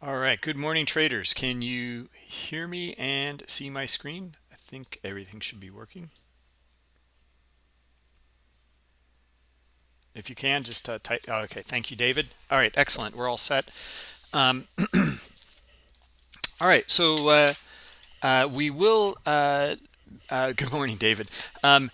All right, good morning traders. Can you hear me and see my screen? I think everything should be working. If you can, just uh, type. Oh, okay, thank you, David. All right, excellent. We're all set. Um, all right, so uh, uh, we will. Uh, uh, good morning, David. Um,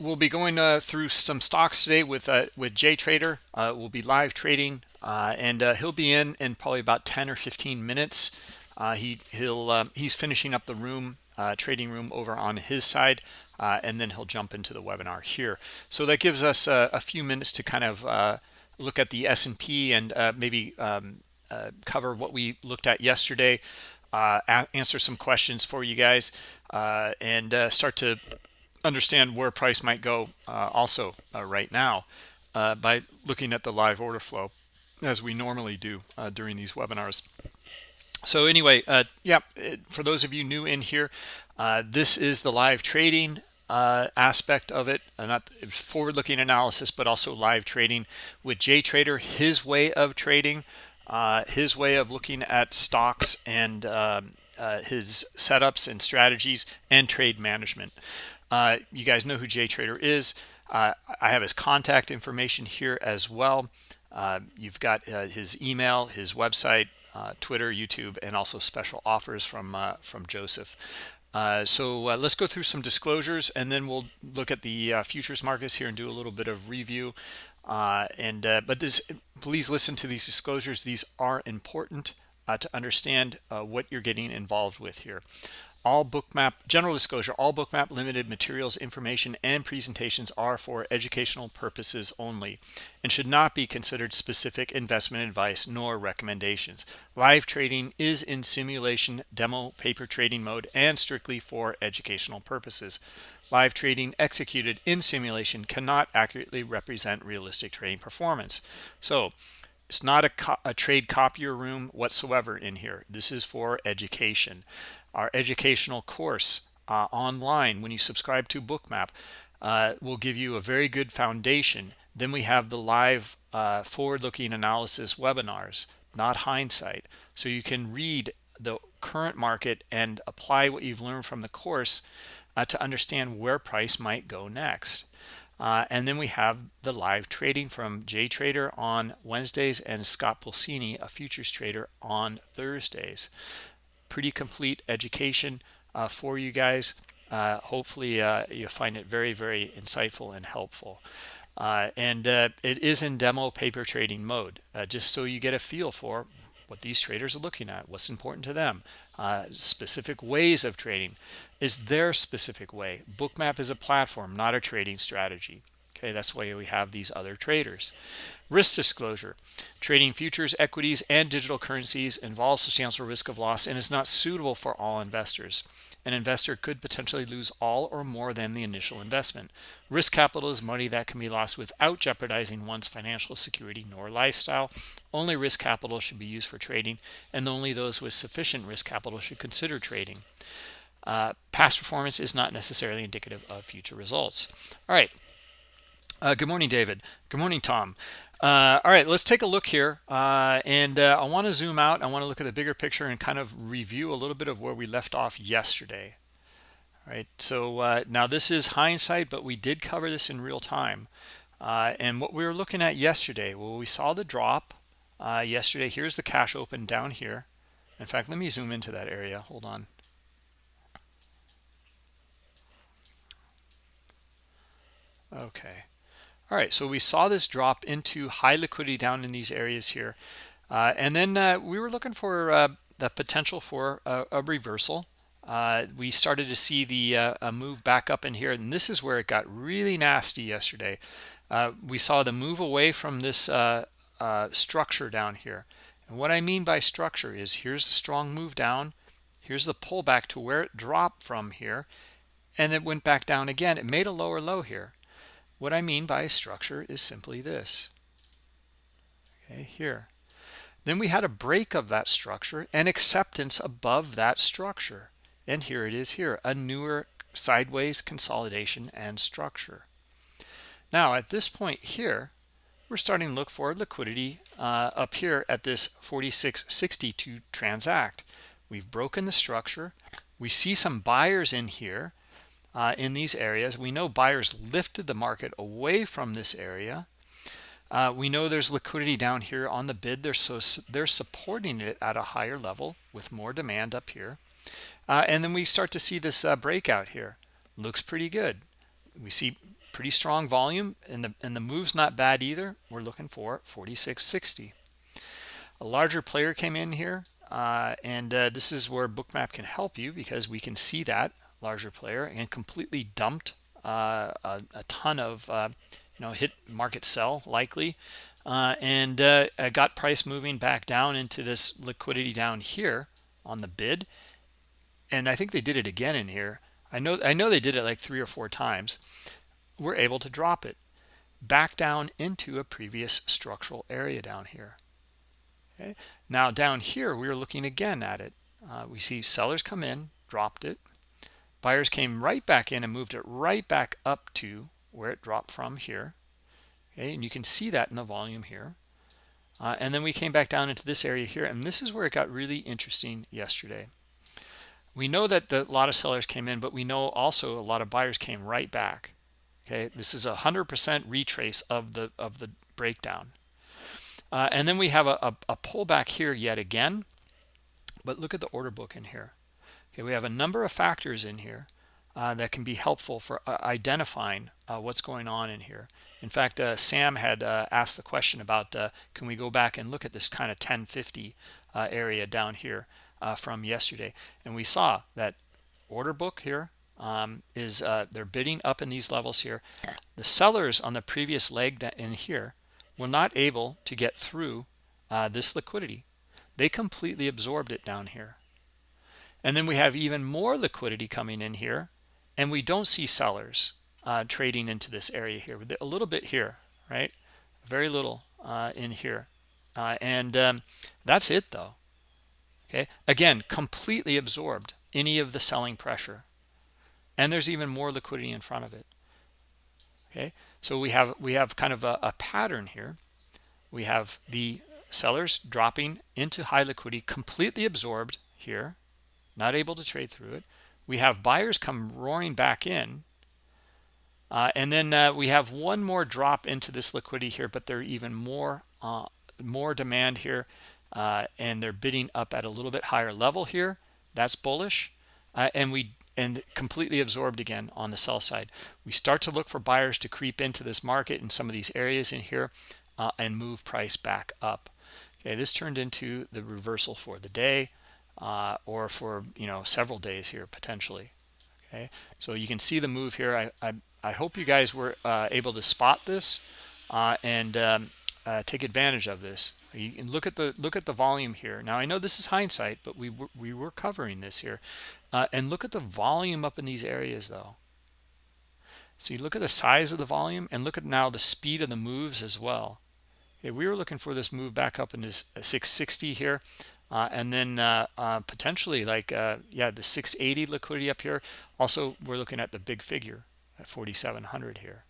we'll be going uh, through some stocks today with uh, with Jay Trader. Uh, we'll be live trading, uh, and uh, he'll be in in probably about 10 or 15 minutes. Uh, he he'll he's finishing up the room trading room over on his side, and then he'll jump into the webinar here. So that gives us a few minutes to kind of look at the S&P and maybe um, cover what we looked at yesterday. answer some questions for you guys and start to understand where price might go uh, also uh, right now uh, by looking at the live order flow as we normally do uh, during these webinars. So anyway, uh, yeah, for those of you new in here, uh, this is the live trading aspect of it, not forward-looking analysis, but also live trading with Jay Trader, his way of trading, his way of looking at stocks and um, his setups and strategies and trade management. Uh, you guys know who JTrader is. Uh, I have his contact information here as well. Uh, you've got uh, his email, his website, uh, Twitter, YouTube, and also special offers from uh, from Joseph. so let's go through some disclosures, and then we'll look at the futures markets here and do a little bit of review. and but this, please listen to these disclosures. These are important to understand what you're getting involved with here all bookmap general disclosure all bookmap limited materials information and presentations are for educational purposes only and should not be considered specific investment advice nor recommendations. Live trading is in simulation demo paper trading mode and strictly for educational purposes. Live trading executed in simulation cannot accurately represent realistic trading performance. So it's not a, a, trade copier room whatsoever in here. This is for education our educational course uh, online when you subscribe to bookmap uh, will give you a very good foundation. Then we have the live uh, forward-looking analysis webinars not hindsight. So you can read the current market and apply what you've learned from the course uh, to understand where price might go next. Uh, and then we have the live trading from Jay Trader on Wednesdays and Scott Pulcini, a futures trader, on Thursdays pretty complete education uh, for you guys. Uh, hopefully uh, you find it very, very insightful and helpful. Uh, and uh, it is in demo paper trading mode, uh, just so you get a feel for what these traders are looking at, what's important to them, specific ways of trading is their specific way. Bookmap is a platform, not a trading strategy. Okay, that's why we have these other traders. Risk disclosure. Trading futures, equities, and digital currencies involves substantial risk of loss and is not suitable for all investors. An investor could potentially lose all or more than the initial investment. Risk capital is money that can be lost without jeopardizing one's financial security nor lifestyle. Only risk capital should be used for trading, and only those with sufficient risk capital should consider trading. Uh, past performance is not necessarily indicative of future results. All right. Uh, good morning, David. Good morning, Tom. Uh, all right, let's take a look here. Uh, and uh, I want to zoom out. I want to look at the bigger picture and kind of review a little bit of where we left off yesterday. All right, so uh, now this is hindsight, but we did cover this in real time. Uh, and what we were looking at yesterday, well, we saw the drop yesterday. Here's the cash open down here. In fact, let me zoom into that area. Hold on. Okay. All right, so we saw this drop into high liquidity down in these areas here. Uh, and then uh, we were looking for uh, the potential for a, reversal. Uh, we started to see the uh, move back up in here, and this is where it got really nasty yesterday. Uh, we saw the move away from this structure down here. And what I mean by structure is here's the strong move down. Here's the pullback to where it dropped from here. And it went back down again. It made a lower low here what I mean by structure is simply this. Okay, here. Then we had a break of that structure and acceptance above that structure. And here it is here, a newer sideways consolidation and structure. Now, at this point here, we're starting to look for liquidity uh, up here at this 4660 to transact. We've broken the structure. We see some buyers in here uh, in these areas. We know buyers lifted the market away from this area. Uh, we know there's liquidity down here on the bid. They're, so, they're supporting it at a higher level with more demand up here. Uh, and then we start to see this uh, breakout here. Looks pretty good. We see pretty strong volume and the and the move's not bad either we're looking for 4660 a larger player came in here uh, and uh, this is where bookmap can help you because we can see that larger player and completely dumped uh, a, a, ton of uh, you know hit market sell likely. Uh, and uh, got price moving back down into this liquidity down here on the bid. And I think they did it again in here. I know I know they did it like three or four times. We're able to drop it back down into a previous structural area down here. Okay? Now down here we are looking again at it. Uh, we see sellers come in dropped it buyers came right back in and moved it right back up to where it dropped from here. Okay and you can see that in the volume here. Uh, and then we came back down into this area here and this is where it got really interesting yesterday. We know that the, a lot of sellers came in but we know also a lot of buyers came right back. Okay this is a hundred percent retrace of the of the breakdown. Uh, and then we have a, a, a pullback here yet again. But look at the order book in here okay we have a number of factors in here uh, that can be helpful for uh, identifying uh, what's going on in here in fact uh, sam had uh, asked the question about can we go back and look at this kind of 1050 area down here from yesterday and we saw that order book here um, is uh, they're bidding up in these levels here. The sellers on the previous leg that in here were not able to get through uh, this liquidity. They completely absorbed it down here. And then we have even more liquidity coming in here, and we don't see sellers uh, trading into this area here. A little bit here, right? Very little uh, in here. Uh, and um, that's it, though. Okay. Again, completely absorbed any of the selling pressure and there's even more liquidity in front of it okay so we have we have kind of a, a pattern here we have the sellers dropping into high liquidity completely absorbed here not able to trade through it we have buyers come roaring back in uh, and then uh, we have one more drop into this liquidity here but there are even more uh, more demand here uh, and they're bidding up at a little bit higher level here that's bullish uh, and we and completely absorbed again on the sell side. We start to look for buyers to creep into this market in some of these areas in here uh, and move price back up. Okay, this turned into the reversal for the day uh, or for you know several days here potentially. Okay, so you can see the move here. I I, I hope you guys were uh, able to spot this uh, and um, uh, take advantage of this. You can look at the look at the volume here. Now I know this is hindsight, but we were, we were covering this here. Uh, and look at the volume up in these areas though. You look at the size of the volume and look at now the speed of the moves as well. Okay, we were looking for this move back up in this uh, 660 here. Uh, and then uh, uh, potentially like, uh, yeah, the 680 liquidity up here. Also, we're looking at the big figure at 4,700 here.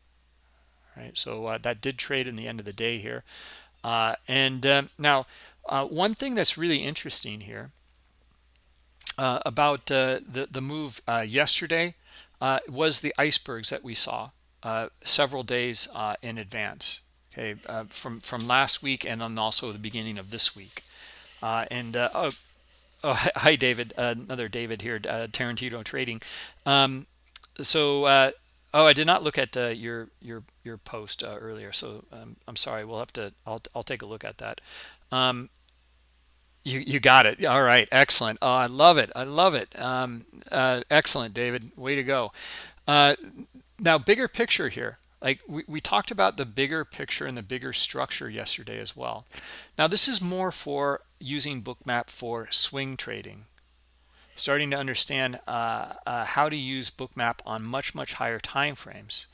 Right, so that did trade in the end of the day here. and um, now, one thing that's really interesting here uh, about uh, the the move uh, yesterday uh, was the icebergs that we saw uh, several days uh, in advance. Okay, from from last week and then also the beginning of this week. And oh, oh, hi David, another David here, Tarantino Trading. Um, so oh, I did not look at your your your post earlier, so um, I'm sorry. We'll have to. I'll I'll take a look at that. Um, you you got it. All right, excellent. Oh, I love it. I love it. Um, uh, excellent, David. Way to go. Uh, now, bigger picture here. Like we, we talked about the bigger picture and the bigger structure yesterday as well. Now, this is more for using Bookmap for swing trading. Starting to understand uh, uh how to use Bookmap on much much higher time frames.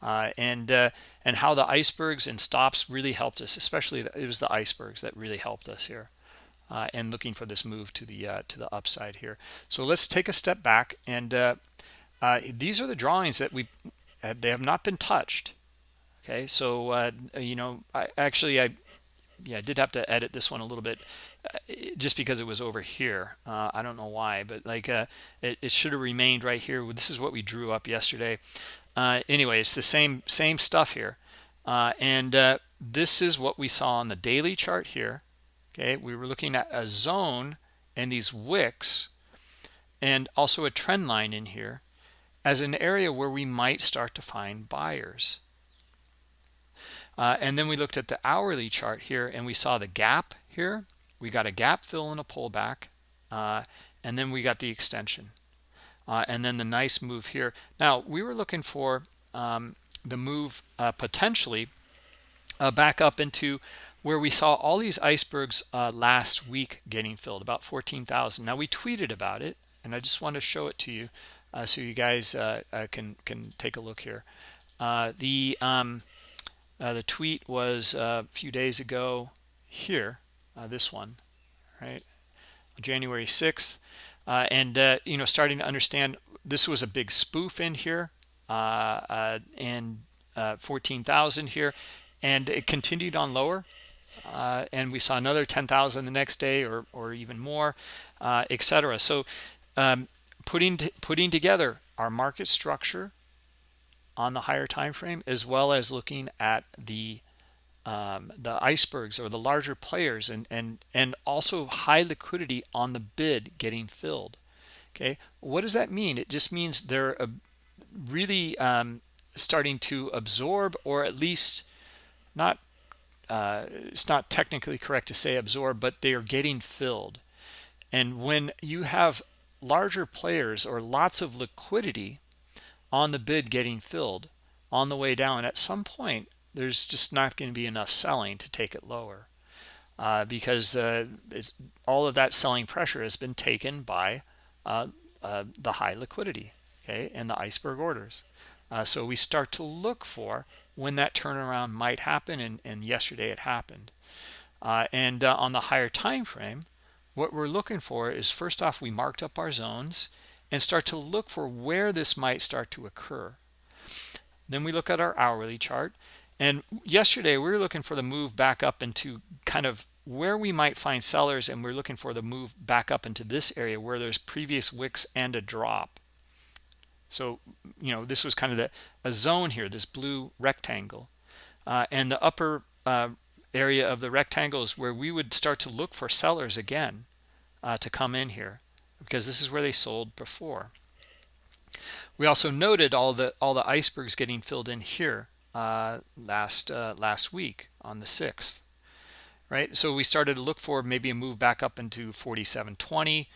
Uh, and uh, and how the icebergs and stops really helped us especially the, it was the icebergs that really helped us here uh, and looking for this move to the uh, to the upside here. So let's take a step back and uh, uh these are the drawings that we they have not been touched. okay so uh, you know I actually I yeah I did have to edit this one a little bit uh, just because it was over here. Uh, I don't know why but like uh, it, it should have remained right here. This is what we drew up yesterday. Uh, anyway it's the same same stuff here. Uh, and uh, this is what we saw on the daily chart here. Okay we were looking at a zone and these wicks and also a trend line in here as an area where we might start to find buyers uh, and then we looked at the hourly chart here and we saw the gap here. We got a gap fill and a pullback. Uh, and then we got the extension. Uh, and then the nice move here. Now, we were looking for um, the move uh, potentially uh, back up into where we saw all these icebergs uh, last week getting filled, about 14,000. Now, we tweeted about it, and I just want to show it to you so you guys can, can take a look here. the... Um, uh, the tweet was uh, a few days ago here, uh, this one, right? January 6th. Uh, and, uh, you know, starting to understand this was a big spoof in here uh, and 14,000 here. And it continued on lower. and we saw another 10,000 the next day or, or even more, etc. So um, putting, putting together our market structure, on the higher time frame as well as looking at the um, the icebergs or the larger players and and and also high liquidity on the bid getting filled. Okay? What does that mean? It just means they're uh, really um, starting to absorb or at least not uh, it's not technically correct to say absorb but they are getting filled. And when you have larger players or lots of liquidity on the bid getting filled on the way down. At some point there's just not going to be enough selling to take it lower uh, because uh, all of that selling pressure has been taken by uh, uh the high liquidity okay and the iceberg orders. Uh, so we start to look for when that turnaround might happen and, and yesterday it happened. Uh, and on the higher time frame what we're looking for is first off we marked up our zones and start to look for where this might start to occur. Then we look at our hourly chart. And yesterday we were looking for the move back up into kind of where we might find sellers and we're looking for the move back up into this area where there's previous wicks and a drop. So, you know, this was kind of the a zone here, this blue rectangle. Uh, and the upper uh, area of the rectangles where we would start to look for sellers again uh, to come in here because this is where they sold before. We also noted all the all the icebergs getting filled in here uh, last uh, last week on the 6th, right? So we started to look for maybe a move back up into 4720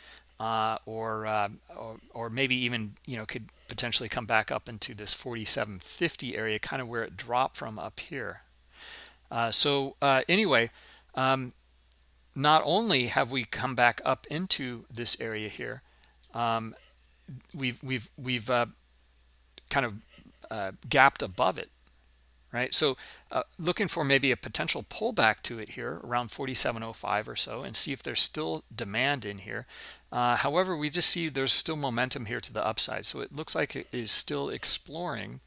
uh, or, uh, or, or maybe even you know could potentially come back up into this 4750 area, kind of where it dropped from up here. Uh, so uh, anyway, um, not only have we come back up into this area here, um, we've we've we've uh, kind of uh, gapped above it, right? So uh, looking for maybe a potential pullback to it here around 47.05 or so, and see if there's still demand in here. Uh, however, we just see there's still momentum here to the upside, so it looks like it is still exploring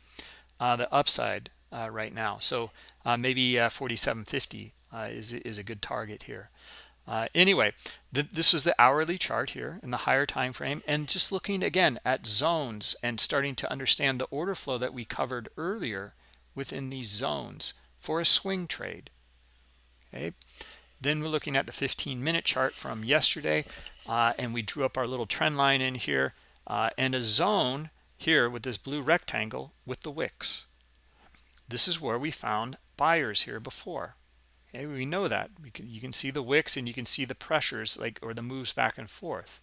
the upside right now. So maybe 47.50 is is a good target here. Uh, anyway, th this is the hourly chart here in the higher time frame and just looking again at zones and starting to understand the order flow that we covered earlier within these zones for a swing trade. Okay. Then we're looking at the 15 minute chart from yesterday uh, and we drew up our little trend line in here uh, and a zone here with this blue rectangle with the wicks. This is where we found buyers here before Okay, we know that. We can, you can see the wicks and you can see the pressures like or the moves back and forth.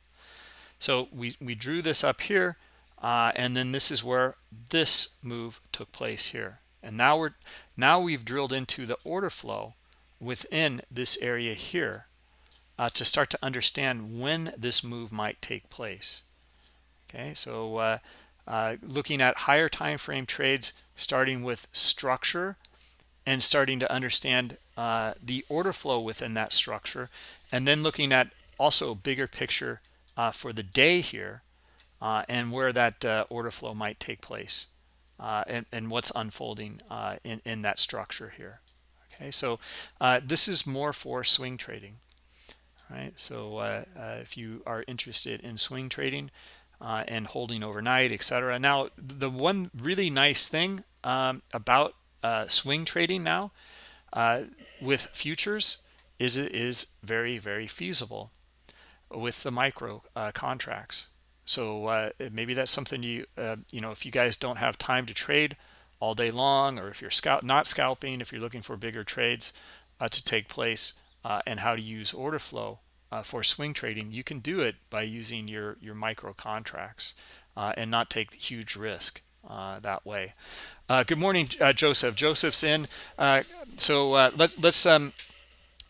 So we, we drew this up here uh, and then this is where this move took place here. And now we're now we've drilled into the order flow within this area here uh, to start to understand when this move might take place. Okay, so uh, uh, looking at higher time frame trades starting with structure and starting to understand uh, the order flow within that structure and then looking at also a bigger picture uh, for the day here uh, and where that uh, order flow might take place uh, and, and what's unfolding uh, in, in that structure here. Okay, so this is more for swing trading, right? So if you are interested in swing trading, uh, and holding overnight, etc. Now, the one really nice thing um, about uh, swing trading now uh, with futures is it is very, very feasible with the micro uh, contracts. So uh, maybe that's something you, uh, you know, if you guys don't have time to trade all day long, or if you're scout not scalping, if you're looking for bigger trades to take place, and how to use order flow uh, for swing trading, you can do it by using your, your micro contracts uh, and not take huge risk uh, that way. Uh, good morning, uh, Joseph. Joseph's in. Uh, so let, let's um,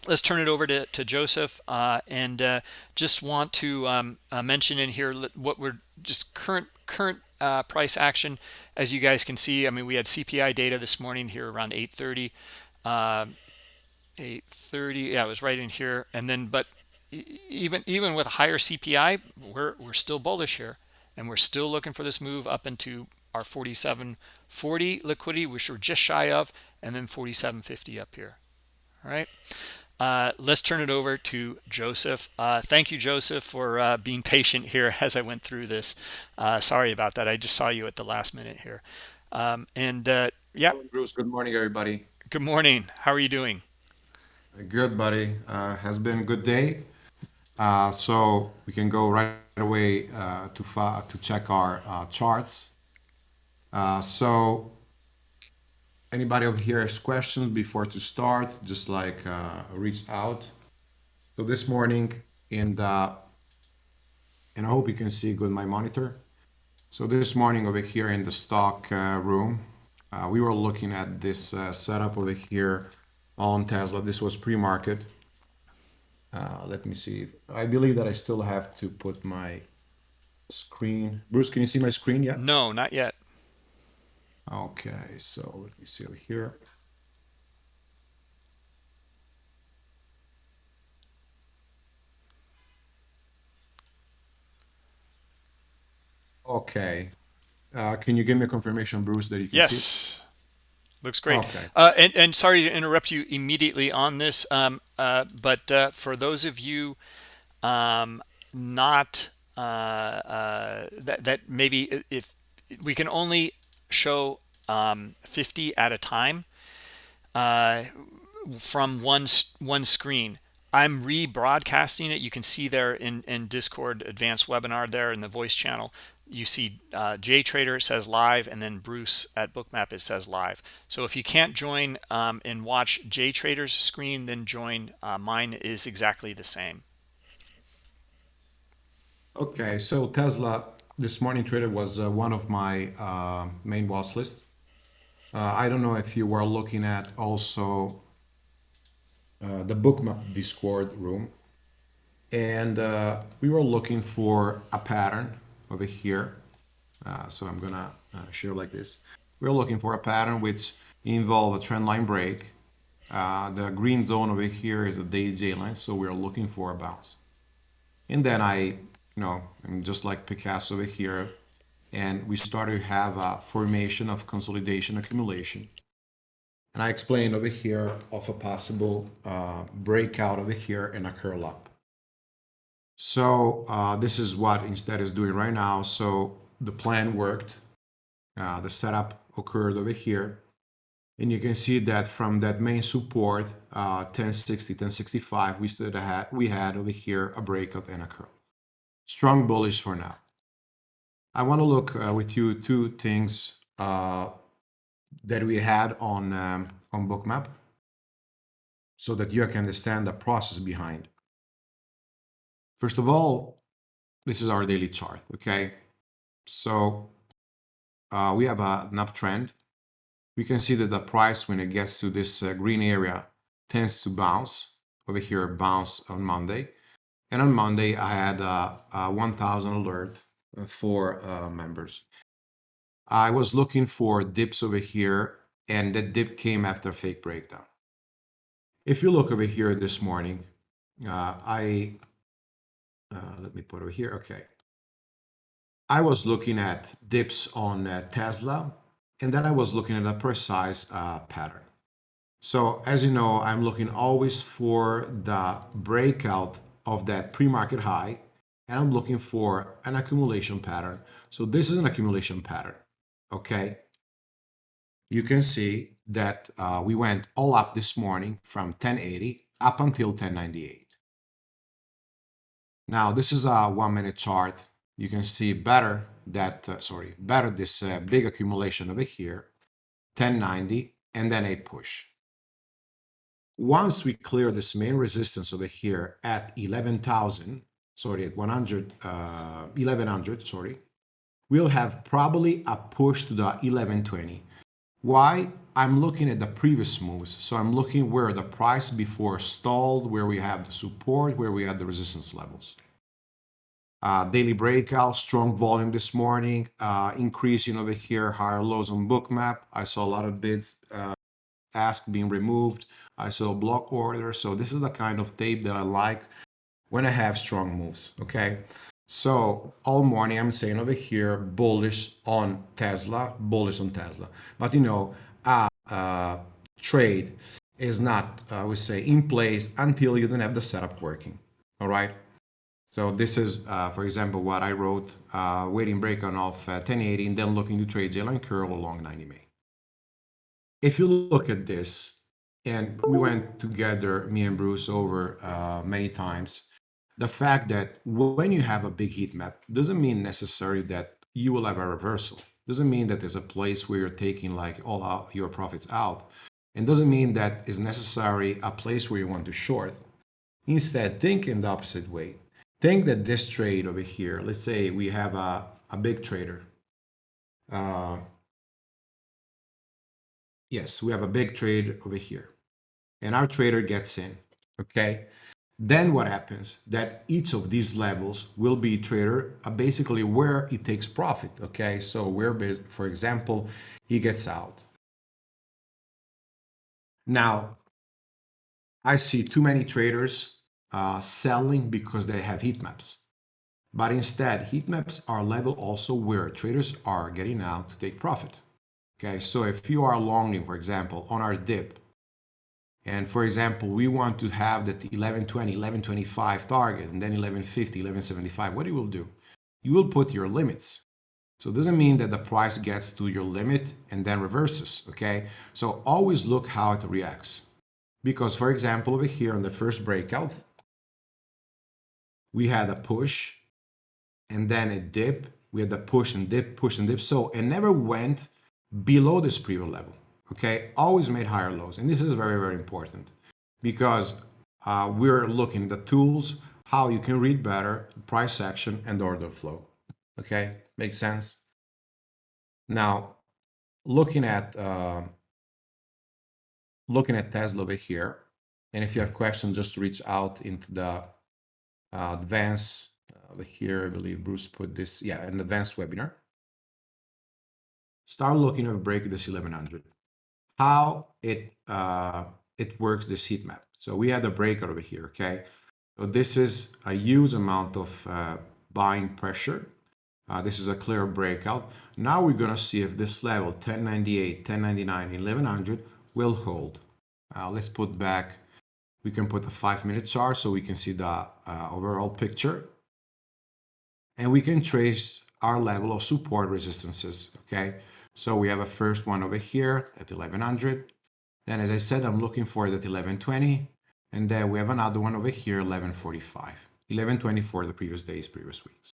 let's turn it over to, to Joseph and just want to um, mention in here what we're just current current price action. As you guys can see, I mean, we had CPI data this morning here around 830. 830 yeah it was right in here and then but even even with higher CPI, we're we're still bullish here, and we're still looking for this move up into our 4740 liquidity, which we're just shy of, and then 4750 up here. All right. Uh, let's turn it over to Joseph. Uh, thank you, Joseph, for uh, being patient here as I went through this. Uh, sorry about that. I just saw you at the last minute here. Um, and uh, yeah. Bruce, good morning, everybody. Good morning. How are you doing? Good, buddy. Uh, has been a good day. Uh, so we can go right away uh, to, to check our uh, charts. Uh, so anybody over here has questions before to start, just like uh, reach out. So this morning in the, and I hope you can see good my monitor. So this morning over here in the stock room, we were looking at this setup over here on Tesla. This was pre-market. Uh, let me see. I believe that I still have to put my screen. Bruce, can you see my screen yet? No, not yet. Okay, so let me see over here. Okay. Uh, can you give me a confirmation, Bruce, that you can yes. see? Yes. Looks great. Okay. Uh, and, and sorry to interrupt you immediately on this, um, uh, but uh, for those of you um, not uh, uh, that, that maybe if we can only show um, 50 at a time uh, from one one screen. I'm rebroadcasting it. You can see there in, in Discord advanced webinar there in the voice channel you see uh, JTrader, it says live, and then Bruce at Bookmap, it says live. So if you can't join um, and watch JTrader's screen, then join. Uh, mine is exactly the same. Okay, so Tesla, this morning trader was uh, one of my uh, main watch list. Uh, I don't know if you were looking at also uh, the Bookmap Discord room. And we were looking for a pattern over here. Uh, so I'm gonna uh, show like this. We're looking for a pattern which involve a trend line break. Uh, the green zone over here is a daily J line, so we're looking for a bounce. And then I, you know, I'm just like Picasso over here, and we started to have a formation of consolidation accumulation. And I explained over here of a possible uh, breakout over here and a curl up. So uh, this is what Instead is doing right now. So the plan worked. Uh, the setup occurred over here. And you can see that from that main support, uh, 1060, 1065, we still had, we had over here a breakout and a curl. Strong bullish for now. I want to look uh, with you two things uh, that we had on, um, on Bookmap so that you can understand the process behind. First of all, this is our daily chart, okay? So uh, we have a, an uptrend. We can see that the price, when it gets to this uh, green area, tends to bounce. Over here, bounce on Monday. And on Monday, I had a, a 1,000 alert for uh, members. I was looking for dips over here, and that dip came after fake breakdown. If you look over here this morning, uh, I uh, let me put over here. Okay. I was looking at dips on uh, Tesla and then I was looking at a precise uh, pattern. So as you know, I'm looking always for the breakout of that pre-market high, and I'm looking for an accumulation pattern. So this is an accumulation pattern, okay? You can see that uh, we went all up this morning from 1080 up until 1098. Now this is a one minute chart. You can see better that, uh, sorry, better this uh, big accumulation over here, 1090, and then a push. Once we clear this main resistance over here at 11,000, sorry, at 100, uh, 1100, sorry, we'll have probably a push to the 1120. Why? I'm looking at the previous moves. So I'm looking where the price before stalled, where we have the support, where we had the resistance levels. Uh, daily breakout, strong volume this morning, uh, increasing over here, higher lows on bookmap. I saw a lot of bids uh, ask being removed. I saw block order. So this is the kind of tape that I like when I have strong moves, okay? So all morning I'm saying over here, bullish on Tesla, bullish on Tesla. But you know, a trade is not, I would say, in place until you don't have the setup working, all right? So this is, uh, for example, what I wrote, uh, waiting break on off uh, 1080 and then looking to trade J-line curl along 90 MA. If you look at this, and we went together, me and Bruce, over uh, many times, the fact that when you have a big heat map doesn't mean necessarily that you will have a reversal. Doesn't mean that there's a place where you're taking like all out your profits out. And doesn't mean that is necessary a place where you want to short. Instead, think in the opposite way. Think that this trade over here, let's say we have a, a big trader. Uh, yes, we have a big trade over here. And our trader gets in, okay? Then what happens? That each of these levels will be trader uh, basically where it takes profit. Okay, so where, for example, he gets out. Now, I see too many traders uh, selling because they have heat maps. But instead, heat maps are level also where traders are getting out to take profit. Okay, so if you are longing, for example, on our dip, and for example, we want to have that 1120, 1125 target and then 1150, 1175. What you will do? You will put your limits. So it doesn't mean that the price gets to your limit and then reverses, okay? So always look how it reacts. Because for example, over here on the first breakout, we had a push and then a dip. We had the push and dip, push and dip. So it never went below this previous level okay, always made higher lows. And this is very, very important because uh, we're looking at the tools, how you can read better, price action and order flow. Okay, makes sense? Now, looking at uh, looking at Tesla over here, and if you have questions, just reach out into the uh, advanced uh, over here. I believe Bruce put this, yeah, an advanced webinar. Start looking at a break this 1100 how it uh, it works this heat map. So we had a breakout over here, okay? So this is a huge amount of uh, buying pressure. Uh, this is a clear breakout. Now we're gonna see if this level 1098, 1099, 1100 will hold. Uh, let's put back, we can put a five minute chart so we can see the uh, overall picture. And we can trace our level of support resistances, okay? So we have a first one over here at 1100. Then as I said, I'm looking for that 1120. And then we have another one over here, 1145. 1120 for the previous days, previous weeks.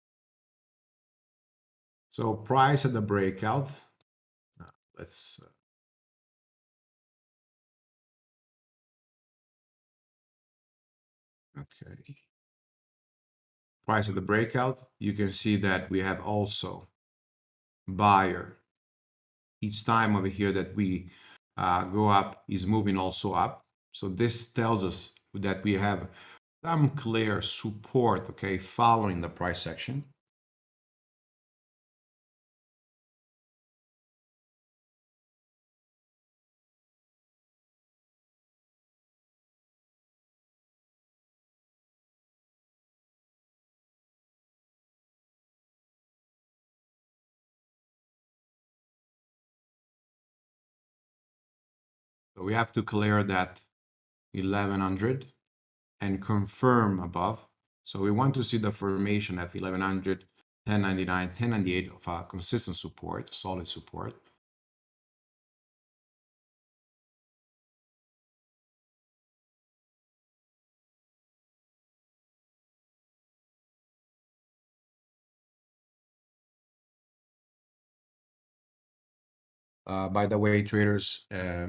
So price at the breakout. let's uh, Okay. Price of the breakout, you can see that we have also buyer each time over here that we uh, go up is moving also up. So this tells us that we have some clear support, okay, following the price action. We have to clear that 1100 and confirm above. So we want to see the formation of 1100, 1099, 1098 of a consistent support, solid support. Uh, by the way, traders, uh,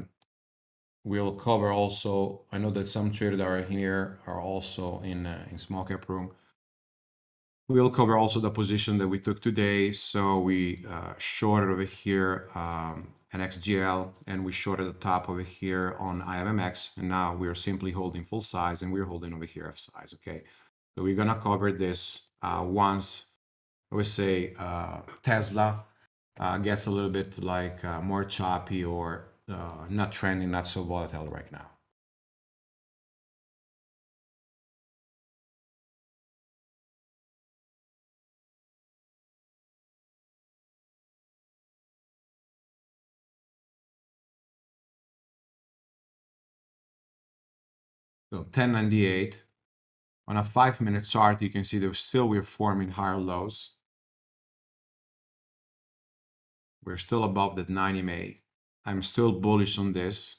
we'll cover also. I know that some traders are here are also in uh, in small cap room. We'll cover also the position that we took today. So we uh, shorted over here um, an XGL and we shorted the top over here on IMMX. And now we're simply holding full size and we're holding over here F size. Okay. So we're to cover this uh, once we say uh, Tesla uh, gets a little bit like uh, more choppy or uh, not trending, not so volatile right now. So 1098 on a five minute chart, you can see that still we're forming higher lows. We're still above that 90 MA. I'm still bullish on this.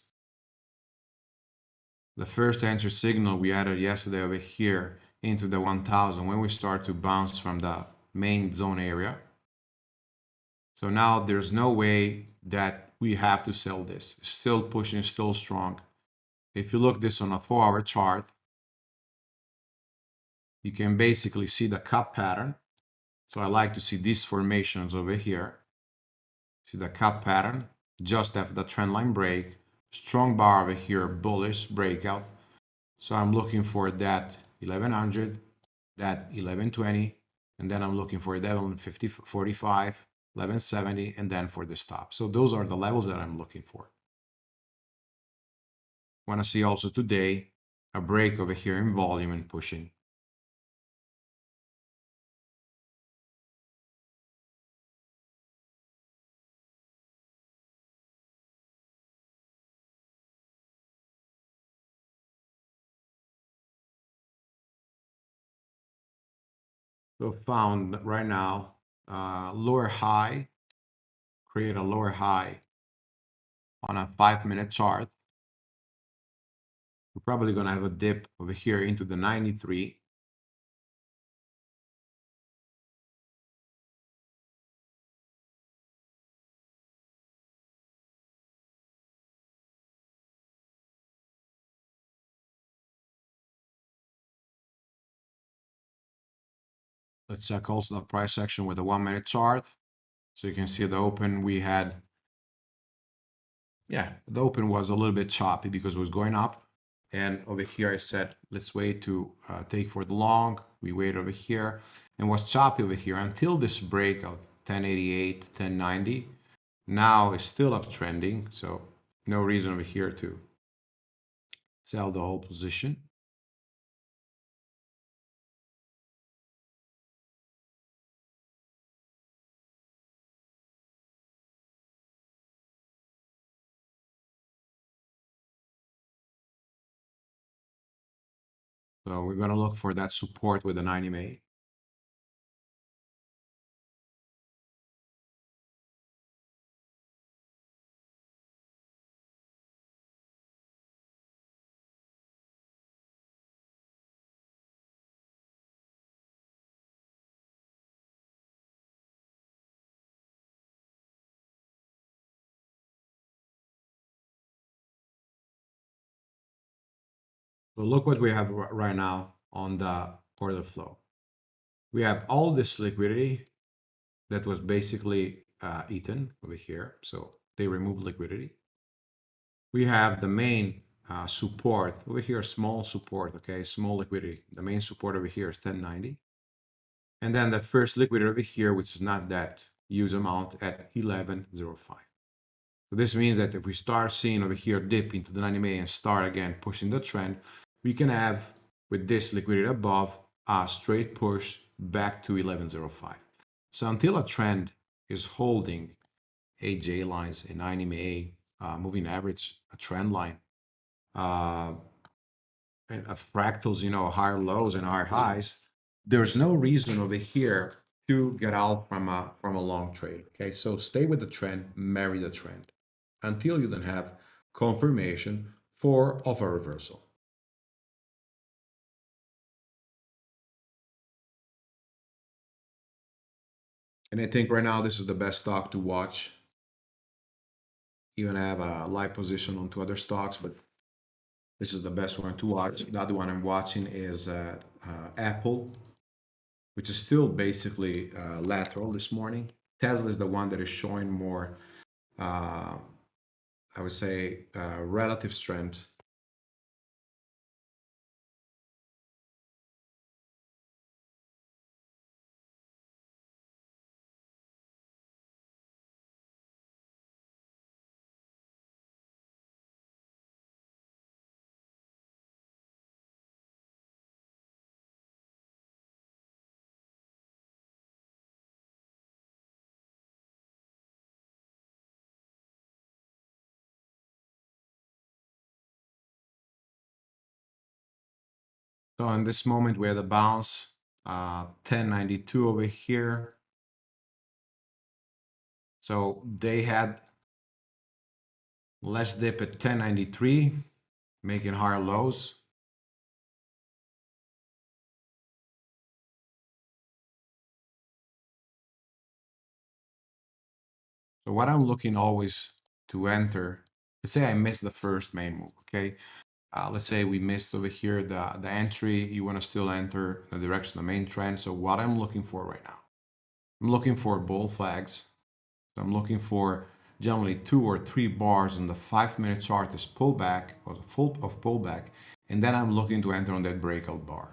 The first entry signal we added yesterday over here into the 1000 when we start to bounce from the main zone area. So now there's no way that we have to sell this. Still pushing, still strong. If you look this on a four hour chart, you can basically see the cup pattern. So I like to see these formations over here. See the cup pattern just after the trend line break. Strong bar over here, bullish breakout. So I'm looking for that 1100, that 1120, and then I'm looking for 1150, 45, 1170, and then for the stop. So those are the levels that I'm looking for. Want to see also today a break over here in volume and pushing. So found right now, uh, lower high, create a lower high on a five minute chart. We're probably going to have a dip over here into the 93. Let's check also the price action with a one minute chart. So you can see the open we had. Yeah, the open was a little bit choppy because it was going up. And over here I said, let's wait to uh, take for the long. We wait over here and was choppy over here until this break of 1088, 1090. Now it's still uptrending. So no reason over here to sell the whole position. So we're going to look for that support with the 90 So look what we have right now on the order flow. We have all this liquidity that was basically uh, eaten over here. So they removed liquidity. We have the main uh, support over here, small support, okay, small liquidity. The main support over here is 1090. And then the first liquidity over here, which is not that huge amount at 1105. So this means that if we start seeing over here dip into the 90 MA and start again pushing the trend, we can have with this liquidity above a straight push back to 1105. So until a trend is holding AJ lines in 90 MA uh, moving average, a trend line, uh, and a fractals, you know, higher lows and higher highs, there's no reason over here to get out from a from a long trade. Okay, so stay with the trend, marry the trend until you then have confirmation for of a reversal. And I think right now this is the best stock to watch. Even I have a live position on two other stocks, but this is the best one to watch. The other one I'm watching is uh, uh, Apple, which is still basically uh, lateral this morning. Tesla is the one that is showing more, uh, I would say, uh, relative strength So in this moment, we had a bounce, uh, 1092 over here. So they had less dip at 1093, making higher lows. So what I'm looking always to enter, let's say I missed the first main move, okay? Uh, let's say we missed over here the, the entry, you want to still enter the direction of the main trend. So what I'm looking for right now, I'm looking for bull flags. So I'm looking for generally two or three bars on the five minute chart is pullback or the full of pullback. And then I'm looking to enter on that breakout bar.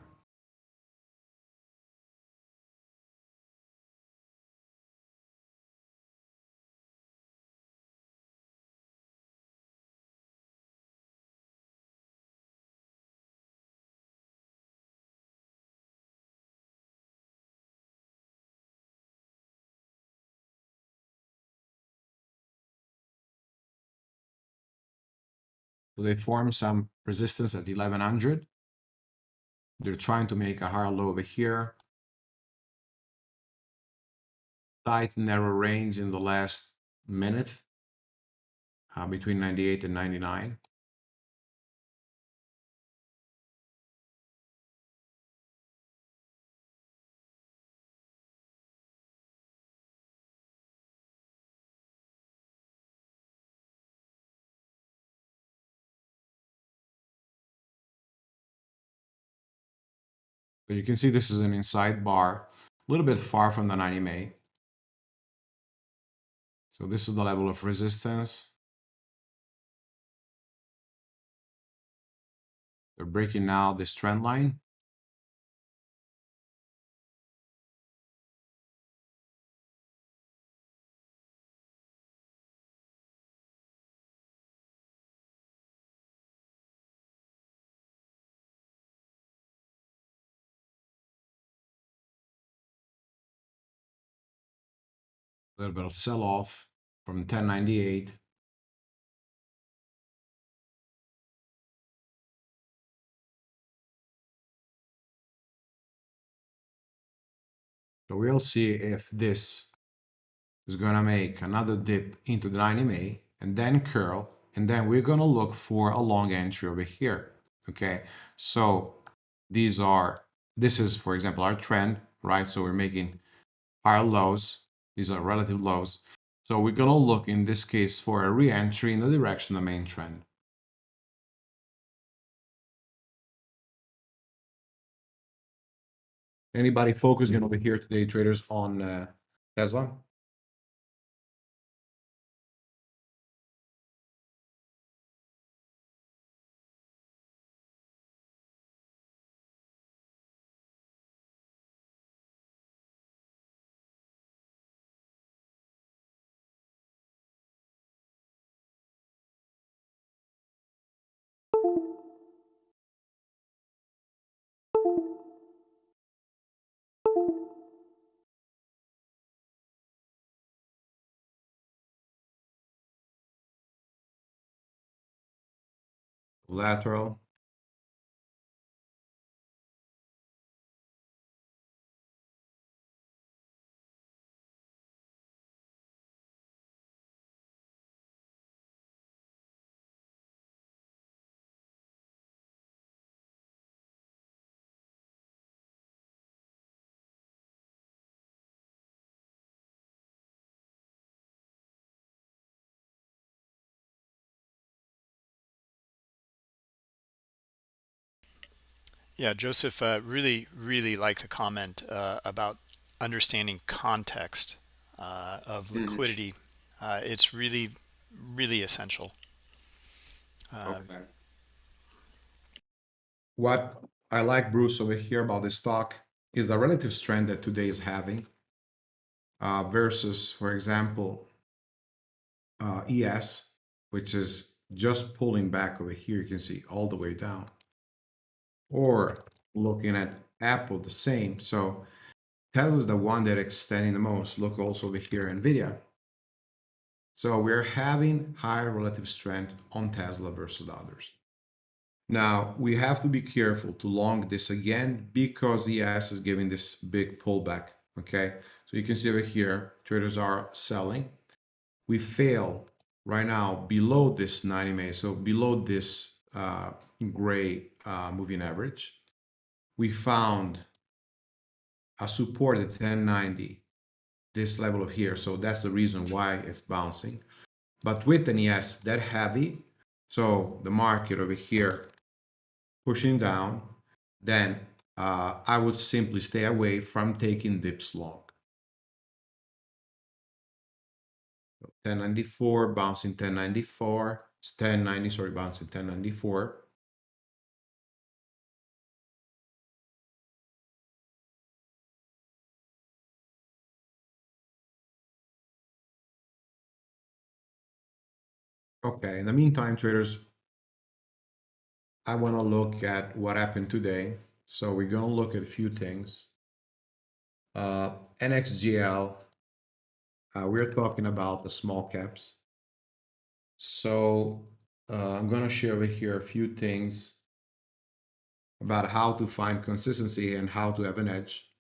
So they form some resistance at 1100. They're trying to make a higher low over here. Tight narrow range in the last minute uh, between 98 and 99. So you can see this is an inside bar, a little bit far from the 90 MA. So this is the level of resistance. They're breaking now this trend line. A little bit of sell off from 1098. So we'll see if this is going to make another dip into the 90 MA and then curl. And then we're going to look for a long entry over here. Okay. So these are, this is, for example, our trend, right? So we're making higher lows. These are relative lows. So we're going to look in this case for a re-entry in the direction of the main trend. Anybody focusing over here today, traders, on uh, Tesla? Lateral. Yeah, Joseph uh, really, really liked a comment uh, about understanding context uh, of Mhm. liquidity. Uh, it's really, really essential. Okay. What I like, Bruce, over here about this stock is the relative strength that today is having uh, versus, for example, uh, ES, which is just pulling back over here. You can see all the way down. Or looking at Apple, the same. So Tesla is the one that extending the most. Look also over here, NVIDIA. So we're having higher relative strength on Tesla versus the others. Now we have to be careful to long this again because the ES is giving this big pullback. Okay, so you can see over here, traders are selling. We fail right now below this 90 MA, so below this uh, gray uh, moving average. We found a support at 1090, this level of here. So that's the reason why it's bouncing. But with an ES that heavy, so the market over here pushing down, then uh, I would simply stay away from taking dips long. 1094, bouncing 1094, 1090, sorry, bouncing 1094. Okay, in the meantime, traders, I want to look at what happened today. So we're going to look at a few things. Uh, NXGL, uh, we're talking about the small caps. So uh, I'm going to share with here a few things about how to find consistency and how to have an edge.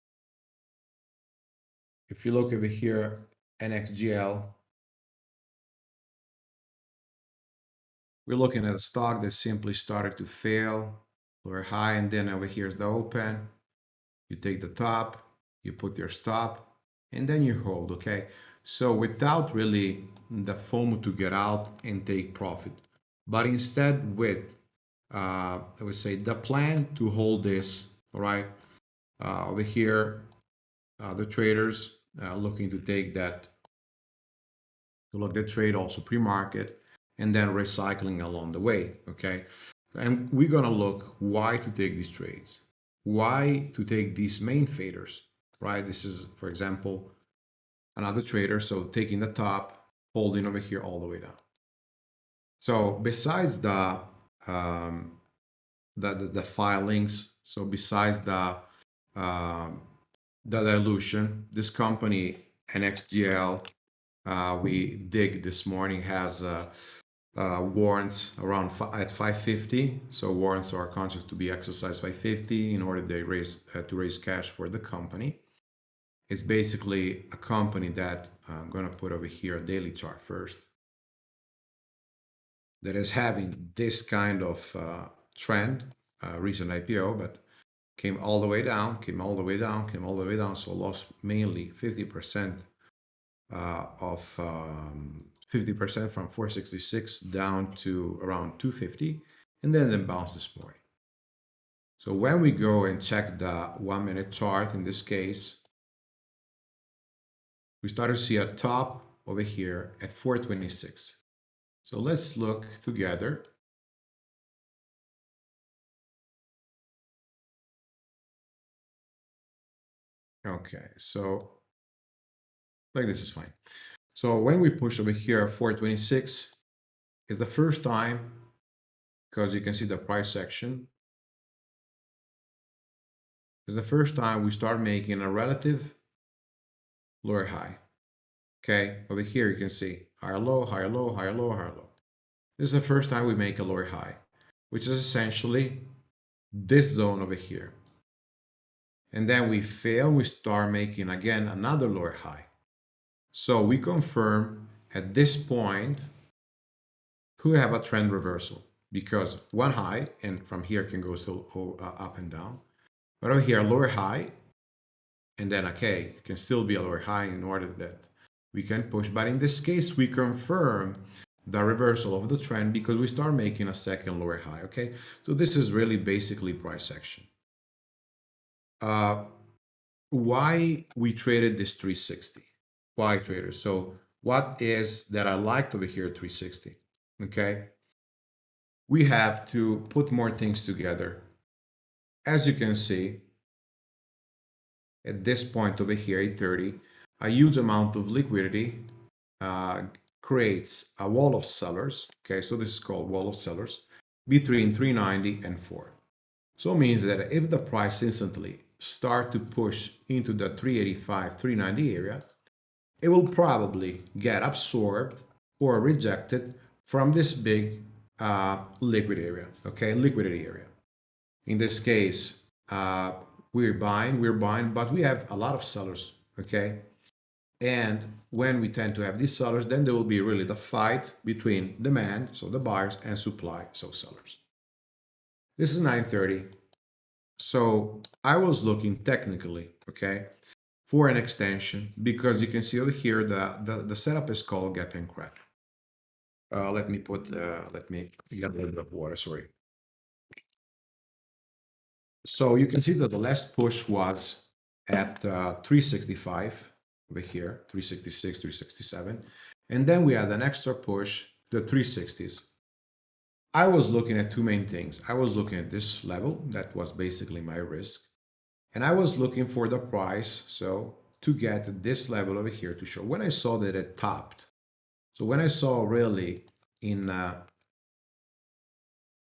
If you look over here, NXGL, we're looking at a stock that simply started to fail. Lower high and then over here is the open. You take the top you put your stop and then you hold okay? So without really the FOMO to get out and take profit but instead with uh, I would say the plan to hold this all right? Uh, over here uh, the traders uh, looking to take that to look the trade also pre-market and then recycling along the way, okay? And we're gonna look why to take these trades, why to take these main faders, right? This is, for example, another trader, so taking the top, holding over here all the way down. So besides the, um, the, the, the filings, so besides the, um, the dilution, this company, NXGL, uh, we dig this morning has uh, uh, warrants around at 550. So warrants are contracts to be exercised by 50 in order they raise uh, to raise cash for the company. It's basically a company that uh, I'm going to put over here a daily chart first that is having this kind of uh, trend, uh, recent IPO, but came all the way down, came all the way down, came all the way down, so lost mainly 50% uh, of um, 50% from 466 down to around 250 and then then bounce this morning. So when we go and check the one minute chart in this case, we start to see a top over here at 426. So let's look together. Okay, so like this is fine. So when we push over here, 426 is the first time, because you can see the price section, is the first time we start making a relative lower high. Okay, over here you can see higher low, higher low, higher low, higher low. This is the first time we make a lower high. which is essentially this zone over here. And then we fail, we start making again another lower high. So we confirm at this point we have a trend reversal because one high and from here can go still uh, up and down. But over here, lower high, and then okay, can still be a lower high in order that we can push. But in this case, we confirm the reversal of the trend because we start making a second lower high, okay? So this is really basically price action. Uh, why we traded this 360? Why traders? So what is that I liked over here 360? Okay. We have to put more things together. As you can see, at this point over here, 830, a huge amount of liquidity uh, creates a wall of sellers. Okay, so this is called wall of sellers between 390 and 4. So it means that if the price instantly start to push into the 385, 390 area, it will probably get absorbed or rejected from this big uh, liquid area, okay, liquidity area. In this case, uh, we're buying, we're buying, but we have a lot of sellers, okay? And when we tend to have these sellers, then there will be really the fight between demand, so the buyers, and supply, so sellers. This is 930. So I was looking technically, okay, for an extension because you can see over here the, the, the setup is called gap and crack. Uh, let me put, uh, let me get a little bit of water, sorry. So you can see that the last push was at uh, 365 over here, 366, 367. And then we had an extra push, the 360s. I was looking at two main things. I was looking at this level, that was basically my risk. And I was looking for the price, so to get this level over here to show. When I saw that it topped, so when I saw really in, uh,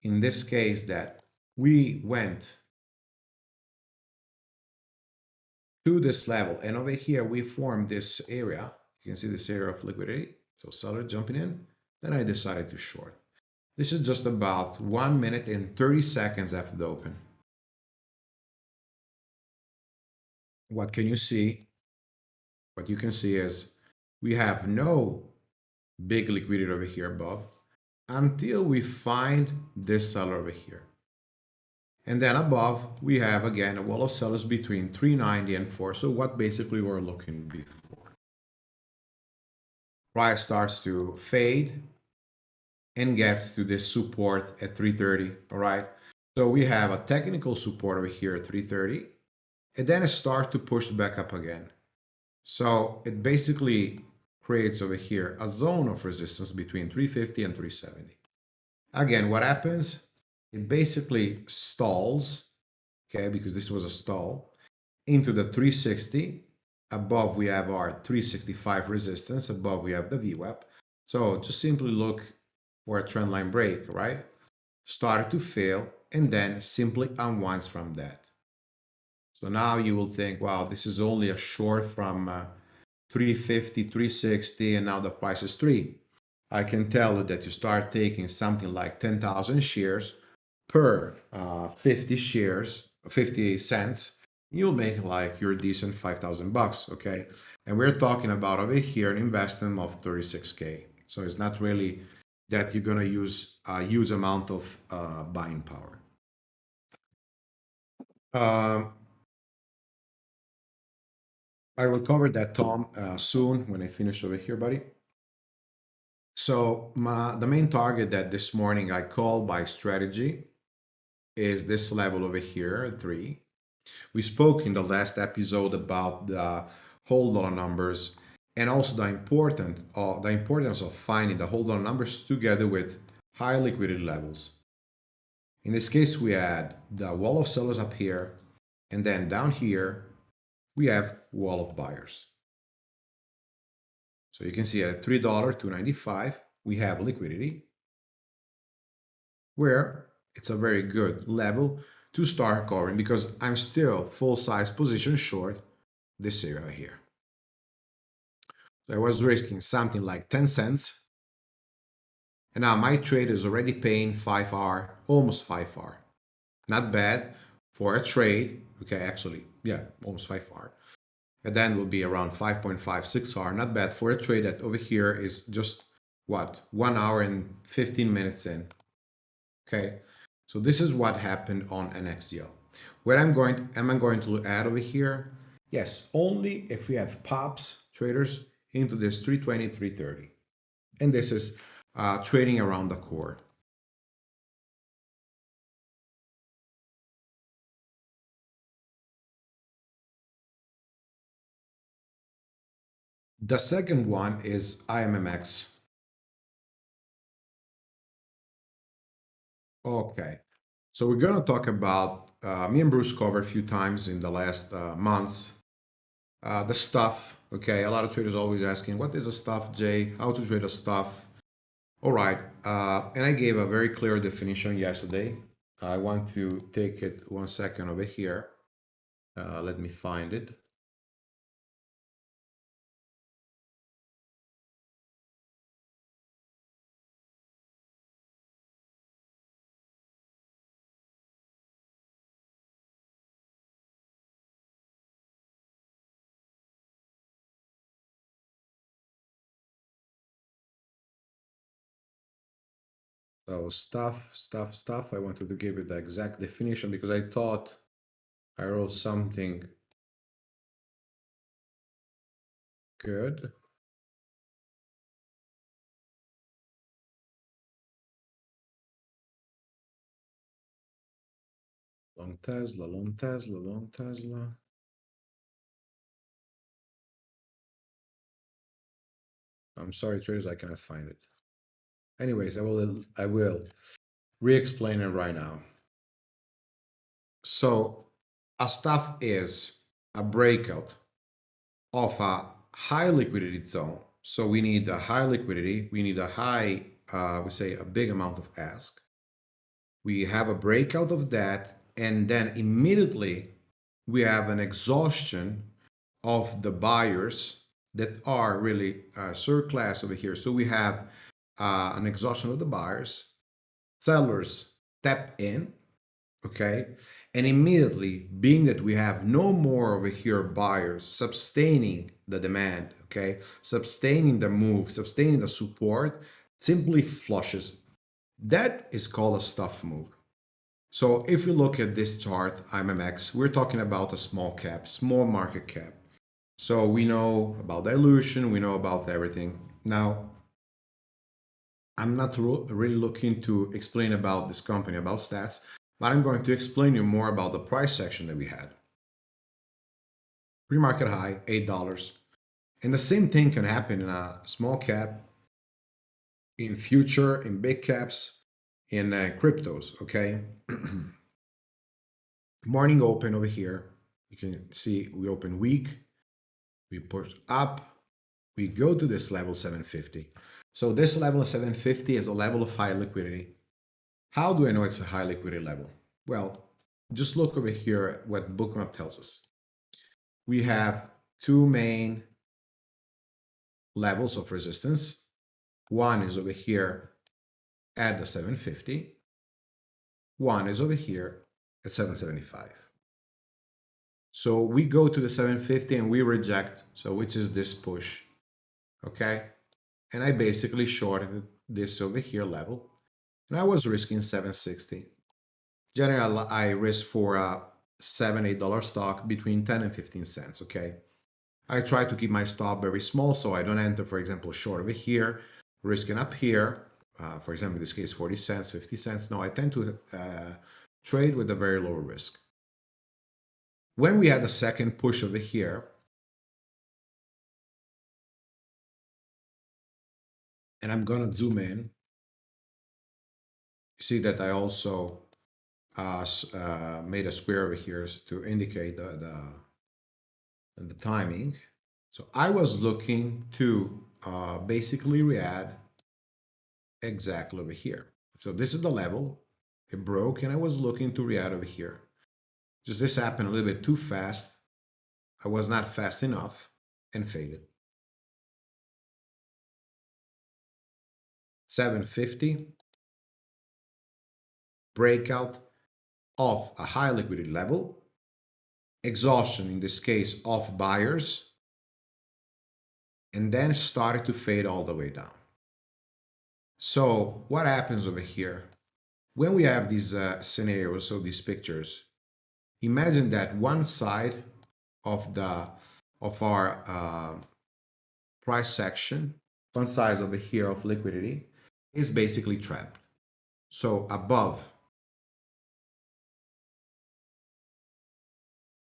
in this case that we went to this level and over here we formed this area, you can see this area of liquidity, so seller jumping in, then I decided to short. This is just about 1 minute and 30 seconds after the open. What can you see? What you can see is we have no big liquidity over here above until we find this seller over here. And then above, we have again a wall of sellers between 390 and 4. So what basically we're looking before. Price starts to fade and gets to this support at 330, all right? So we have a technical support over here at 330, and then it starts to push back up again. So it basically creates over here a zone of resistance between 350 and 370. Again, what happens? It basically stalls, okay, because this was a stall, into the 360. Above we have our 365 resistance. Above we have the VWAP. So just simply look for a trendline break, right? Started to fail and then simply unwinds from that. So now you will think, wow, this is only a short from uh, 350, 360, and now the price is 3. I can tell you that you start taking something like 10,000 shares per uh, 50 shares, 50 cents, you'll make like your decent 5,000 bucks, okay? And we're talking about over here an investment of 36K. So it's not really that you're gonna use a huge amount of uh, buying power. Um, I will cover that, Tom, uh, soon when I finish over here, buddy. So my, the main target that this morning I called by strategy is this level over here, three. We spoke in the last episode about the whole dollar numbers and also the important uh, the importance of finding the whole dollar numbers together with high liquidity levels. In this case, we had the wall of sellers up here, and then down here we have wall of buyers. So you can see at $3 295 we have liquidity where it's a very good level to start covering because I'm still full size position short this area here. So I was risking something like 10 cents And now my trade is already paying 5R, almost 5R. Not bad for a trade. Okay, actually, yeah, almost 5R. And then will be around 5.56R. Not bad for a trade that over here is just what? One hour and 15 minutes in. Okay, so this is what happened on NXGL. What I'm going, am I going to add over here? Yes, only if we have pops traders into this 320, 330. And this is uh, trading around the core. The second one is IMMX. Okay, so we're going to talk about, uh, me and Bruce covered a few times in the last uh, months, uh, the stuff. Okay, a lot of traders always asking, what is a stuff, Jay? How to trade a stuff? All right, uh, and I gave a very clear definition yesterday. I want to take it one second over here. Uh, let me find it. So stuff, stuff, stuff. I wanted to give it the exact definition because I thought I wrote something good. Long Tesla, long Tesla, long Tesla. I'm sorry, traders, I cannot find it. Anyways, I will I will re-explain it right now. So a stuff is a breakout of a high liquidity zone. So we need a high liquidity, we need a high, uh, we say a big amount of ask. We have a breakout of that, and then immediately we have an exhaustion of the buyers that are really uh, third class over here. So we have uh, an exhaustion of the buyers, sellers tap in, okay, and immediately, being that we have no more over here buyers sustaining the demand, okay, sustaining the move, sustaining the support, simply flushes. That is called a stuff move. So if you look at this chart, IMMX, we're talking about a small cap, small market cap. So we know about dilution, we know about everything. Now, I'm not really looking to explain about this company, about stats, but I'm going to explain you more about the price section that we had. Pre-market high, $8. And the same thing can happen in a small cap, in future, in big caps, in uh, cryptos, okay? Morning open over here. You can see we open weak, we push up, we go to this level 750. So this level of 750 is a level of high liquidity. How do I know it's a high liquidity level? Well, just look over here at what Bookmap tells us. We have two main levels of resistance. One is over here at the 750. One is over here at 775. So we go to the 750 and we reject. So which is this push. Okay and I basically shorted this over here level and I was risking 760. Generally, I risk for a seven, eight dollar stock between 10 and 15 cents. Okay. I try to keep my stop very small so I don't enter, for example, short over here, risking up here. Uh, for example, in this case, 40 cents, 50 cents. No, I tend to uh, trade with a very low risk. When we had the second push over here, and I'm gonna zoom in. You see that I also uh, uh, made a square over here to indicate the, the, the timing. So I was looking to uh, basically re-add exactly over here. So this is the level. It broke and I was looking to re-add over here. Just this happened a little bit too fast. I was not fast enough and faded. 750 breakout of a high liquidity level, exhaustion in this case of buyers, and then started to fade all the way down. So what happens over here? When we have these uh, scenarios, so these pictures, imagine that one side of the of our uh, price section, one side over here of liquidity, is basically trapped. So above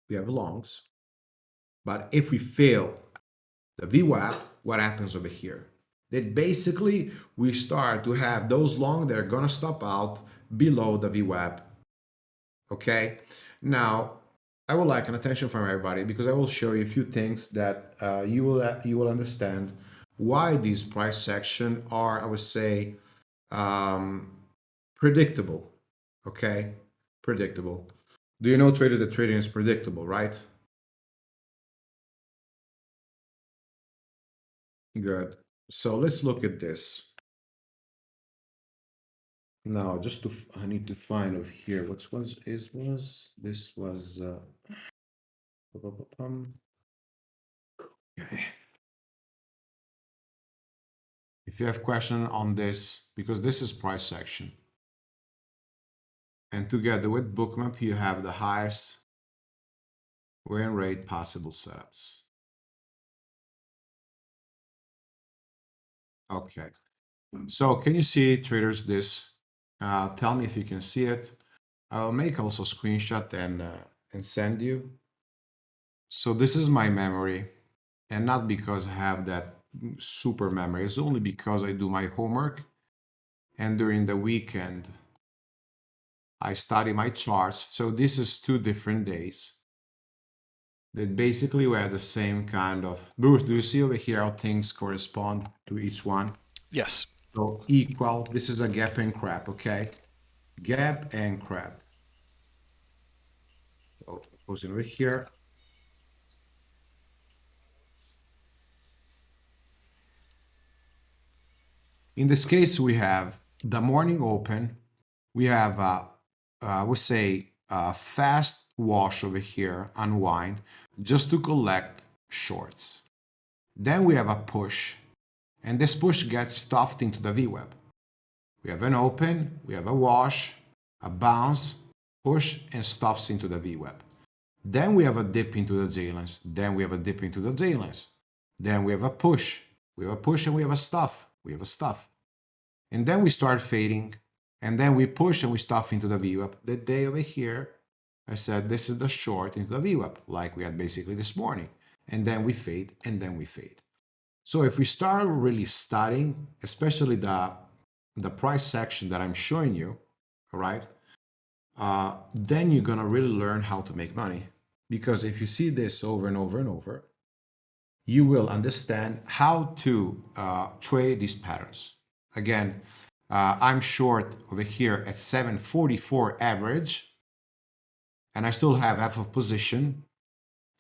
we have longs. But if we fail the VWAP, what happens over here? That basically we start to have those long that are gonna stop out below the VWAP. Okay, now I would like an attention from everybody because I will show you a few things that uh, you will you will understand why these price section are I would say um, predictable. Okay, predictable. Do you know trader that trading is predictable, right? Good. So let's look at this. Now, just to, I need to find over here, what was, is, was, this was, uh, okay. If you have question on this, because this is price section, and together with bookmap, you have the highest win rate possible setups. Okay, so can you see traders this? Uh, tell me if you can see it. I'll make also screenshot and uh, and send you. So this is my memory, and not because I have that super memory. It's only because I do my homework, and during the weekend I study my charts. So this is two different days that basically we have the same kind of... Bruce, do you see over here how things correspond to each one? Yes. So equal, this is a gap and crap, okay? Gap and crap. So goes over here. In this case, we have the morning open. We have a uh, we say uh, fast wash over here, unwind, just to collect shorts. Then we have a push, and this push gets stuffed into the VWAP. We have an open, we have a wash, a bounce, push, and stuffs into the VWAP. Then we have a dip into the J-lines. Then we have a dip into the J-lines. Then we have a push. We have a push and we have a stuff. We have a stuff. And then we start fading and then we push and we stuff into the VWAP. The day over here, I said, this is the short into the VWAP, like we had basically this morning. And then we fade, and then we fade. So if we start really studying, especially the, the price section that I'm showing you, all right, uh, then you're going to really learn how to make money. Because if you see this over and over and over, you will understand how to uh, trade these patterns. Again, uh, I'm short over here at 744 average, and I still have half of position.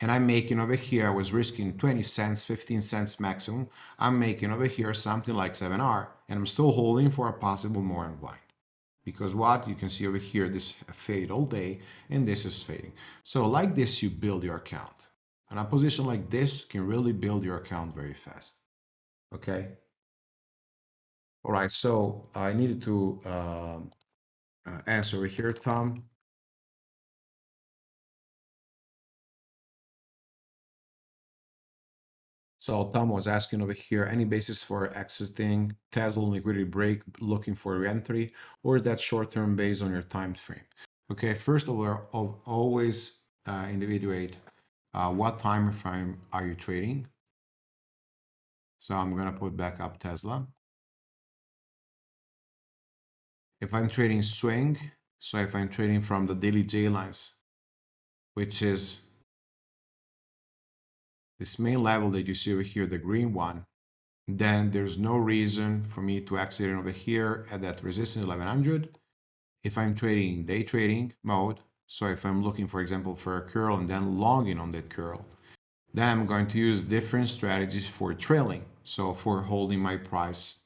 And I'm making over here, I was risking 20 cents, 15 cents maximum. I'm making over here something like 7R, and I'm still holding for a possible more unwind. Because what? You can see over here, this fade all day, and this is fading. So like this, you build your account. And a position like this can really build your account very fast. Okay? All right, so I needed to um, uh, answer over here, Tom. So Tom was asking over here, any basis for exiting Tesla liquidity break, looking for reentry, or is that short-term based on your time frame? Okay, first of all, always uh, individuate uh, what time frame are you trading. So I'm gonna put back up Tesla. if I'm trading swing, so if I'm trading from the daily J lines, which is this main level that you see over here, the green one, then there's no reason for me to exit over here at that resistance 1100. If I'm trading day trading mode, so if I'm looking, for example, for a curl and then logging on that curl, then I'm going to use different strategies for trailing. So for holding my price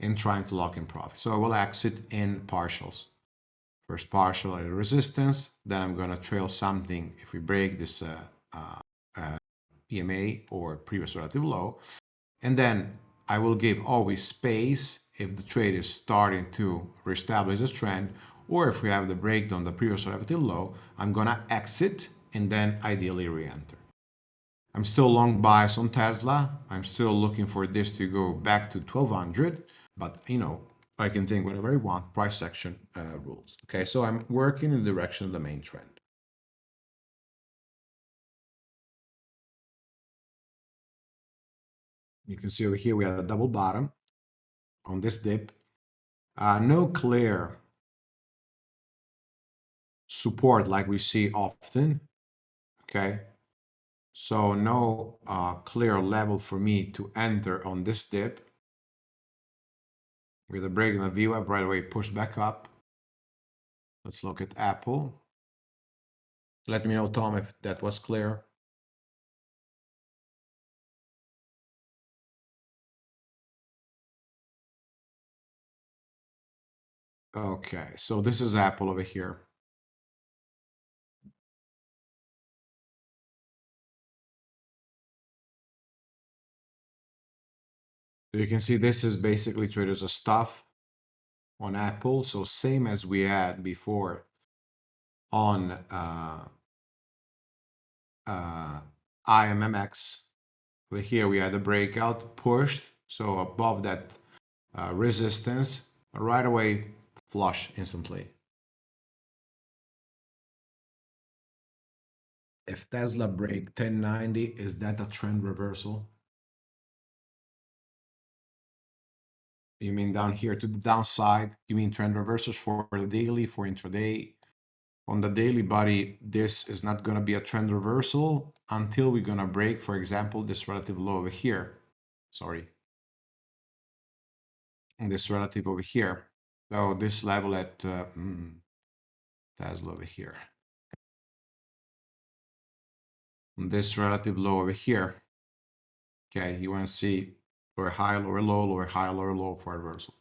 and trying to lock in profit. So I will exit in partials. First partial at resistance, then I'm going to trail something if we break this uh, uh, uh, EMA or previous relative low. And then I will give always space if the trade is starting to reestablish this trend or if we have the breakdown, the previous relative low, I'm to exit and then ideally re-enter. I'm still long bias on Tesla. I'm still looking for this to go back to 1200, but you know, I can think whatever I want, price action uh, rules. Okay, so I'm working in the direction of the main trend. You can see over here we have a double bottom on this dip. Uh, no clear support like we see often. Okay, so no uh, clear level for me to enter on this dip. With a break in the VWAP right away, push back up. Let's look at Apple. Let me know, Tom, if that was clear. Okay, so this is Apple over here. You can see this is basically traders of stuff on Apple. So same as we had before on uh, uh, IMMX. Over here we had a breakout pushed. So above that uh, resistance, right away flush instantly. If Tesla break 1090, is that a trend reversal? You mean down here to the downside? You mean trend reversals for the daily, for intraday? On the daily body, this is not going to be a trend reversal until we're going to break, for example, this relative low over here. Sorry. And this relative over here. So this level at uh, mm, Tesla over here. And this relative low over here. Okay, you want to see lower high, lower low, lower high, lower low for reversal.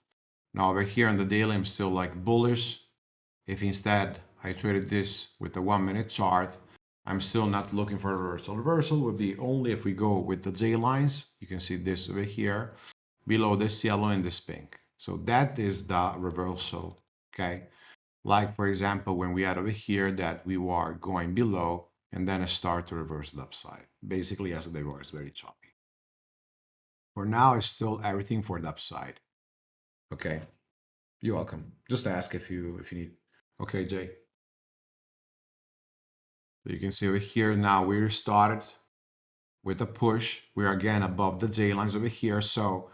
Now over here on the daily, I'm still like bullish. If instead I traded this with the one minute chart, I'm still not looking for reversal. Reversal would be only if we go with the J lines. You can see this over here, below this yellow and this pink. So that is the reversal, okay? Like for example, when we had over here that we were going below and then start to reverse the upside. Basically, yesterday was very choppy. For now, it's still everything for the upside. Okay. You're welcome. Just ask if you if you need. Okay, Jay. You can see over here now we started with a push. We're again above the J lines over here. So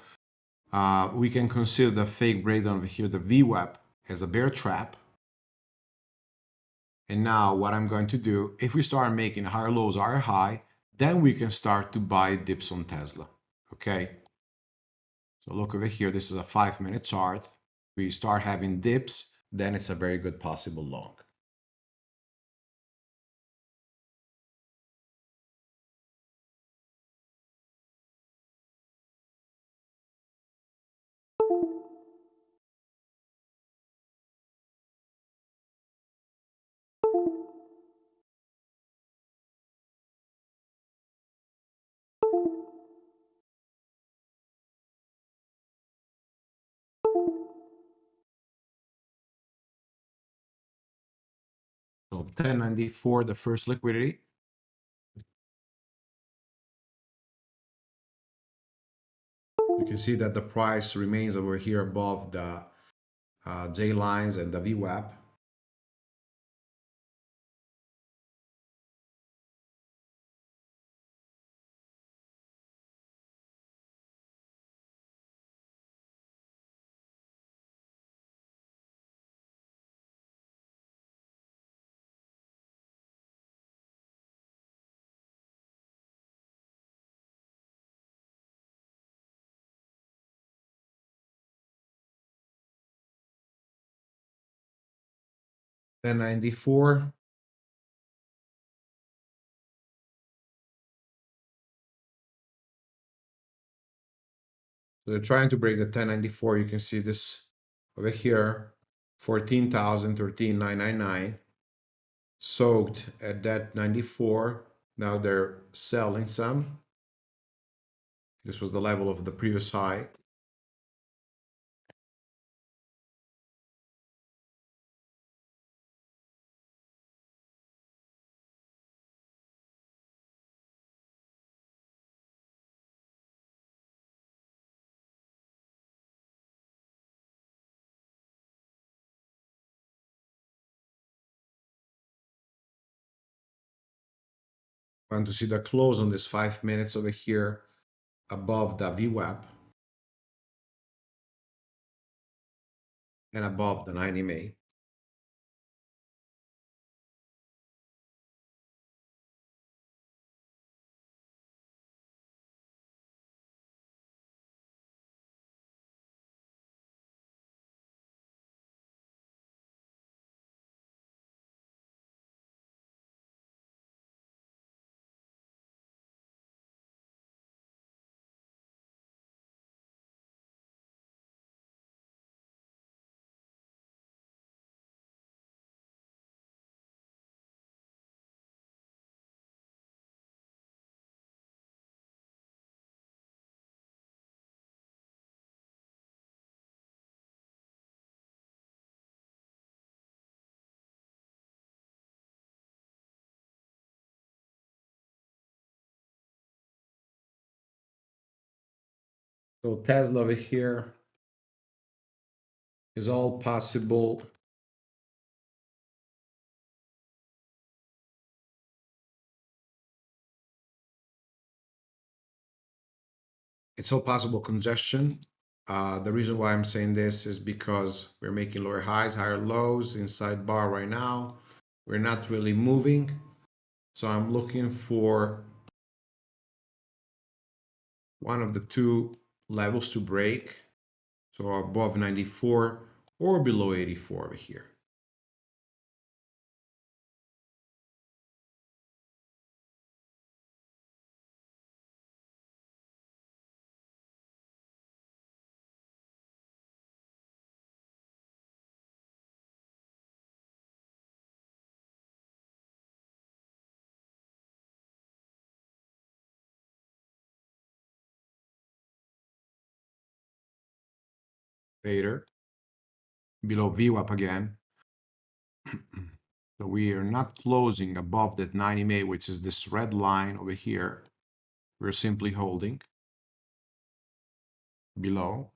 uh, we can consider the fake breakdown over here, the VWAP, as a bear trap. And now what I'm going to do, if we start making higher lows, higher high, then we can start to buy dips on Tesla okay? So look over here, this is a five minute chart. We start having dips, then it's a very good possible long. 1094, the first liquidity. You can see that the price remains over here above the uh, J lines and the VWAP. Then 94. So they're trying to break the 1094. You can see this over here, 14,000, 13,999, soaked at that 94. Now they're selling some. This was the level of the previous high. Want to see the close on this five minutes over here above the VWAP and above the 90 MA. So Tesla over here is all possible. It's all possible congestion. Uh, the reason why I'm saying this is because we're making lower highs, higher lows inside bar right now. We're not really moving. So I'm looking for one of the two levels to break. So above 94 or below 84 over here. Later, below VWAP again. so we are not closing above that 90 MA, which is this red line over here. We're simply holding below.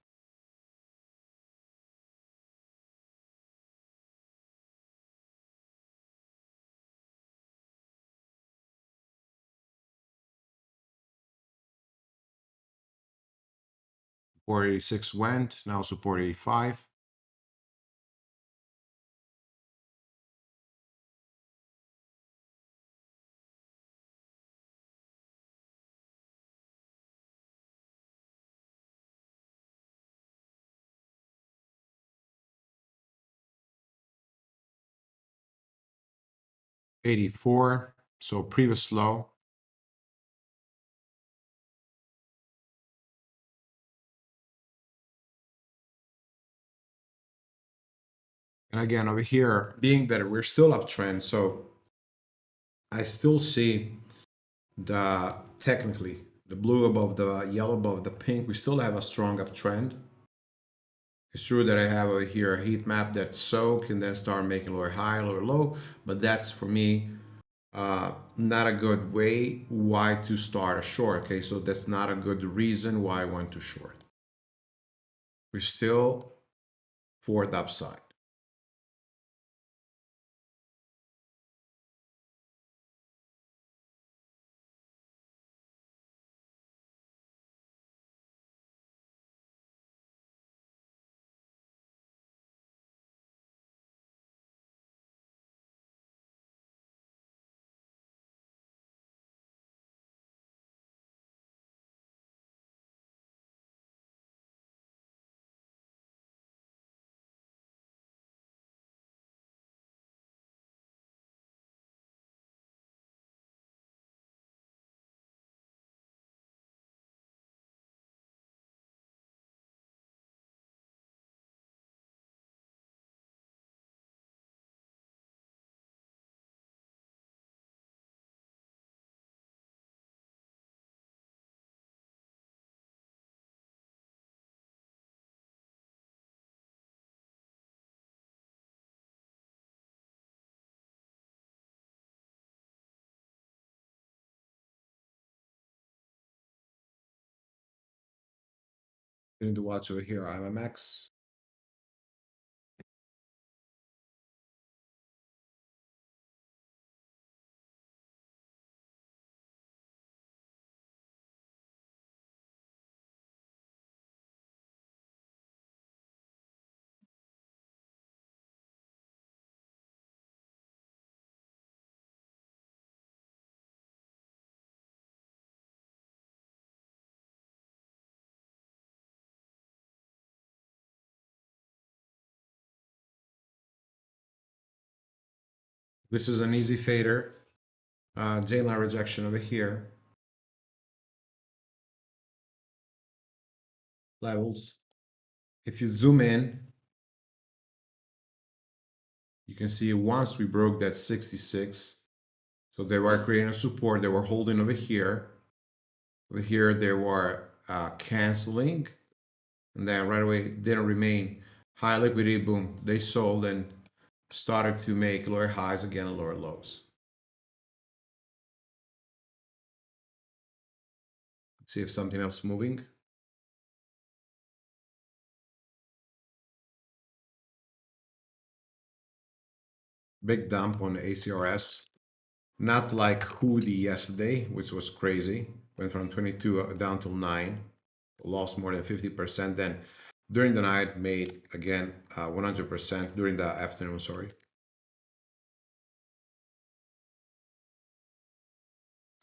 Support 86 went, now support 85. Eighty-four, so previous low. And again, over here, being that we're still uptrend, so I still see the technically the blue above the yellow above the pink. We still have a strong uptrend. It's true that I have over here a heat map that soak and then start making lower high, lower low, but that's for me uh, not a good way why to start a short. Okay, so that's not a good reason why I want to short. We're still for the upside. Need to watch over here, IMMX. This is an easy fader. Uh, J-line rejection over here. Levels. If you zoom in, you can see once we broke that 66, so they were creating a support, they were holding over here. Over here, they were uh, canceling, and then right away didn't remain high liquidity, boom, they sold and started to make lower highs again and lower lows. Let's see if something else moving. Big dump on ACRS. Not like Hoodie yesterday, which was crazy. Went from 22 down to 9. Lost more than 50%. Then during the night made again 100% uh, during the afternoon, sorry.